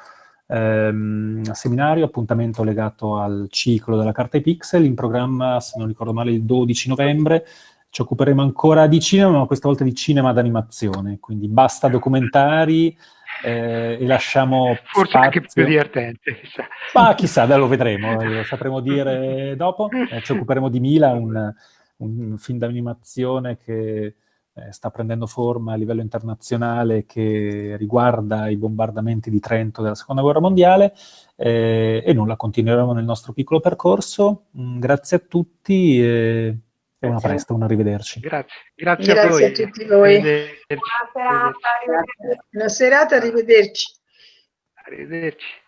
ehm, seminario, appuntamento legato al ciclo della carta ai pixel, in programma, se non ricordo male, il 12 novembre. Ci occuperemo ancora di cinema, ma questa volta di cinema d'animazione, quindi basta documentari, eh, e lasciamo
Forse
spazio.
anche più divertente.
Chissà. Ma chissà, lo vedremo, lo sapremo dire dopo. Eh, ci occuperemo di Mila, un, un film d'animazione che eh, sta prendendo forma a livello internazionale che riguarda i bombardamenti di Trento della Seconda Guerra Mondiale eh, e nulla, continueremo nel nostro piccolo percorso. Mm, grazie a tutti e, e una presto, un arrivederci.
Grazie, grazie,
grazie
a, voi.
a tutti voi. Buona serata, arrivederci. Buona serata, arrivederci.
Arrivederci.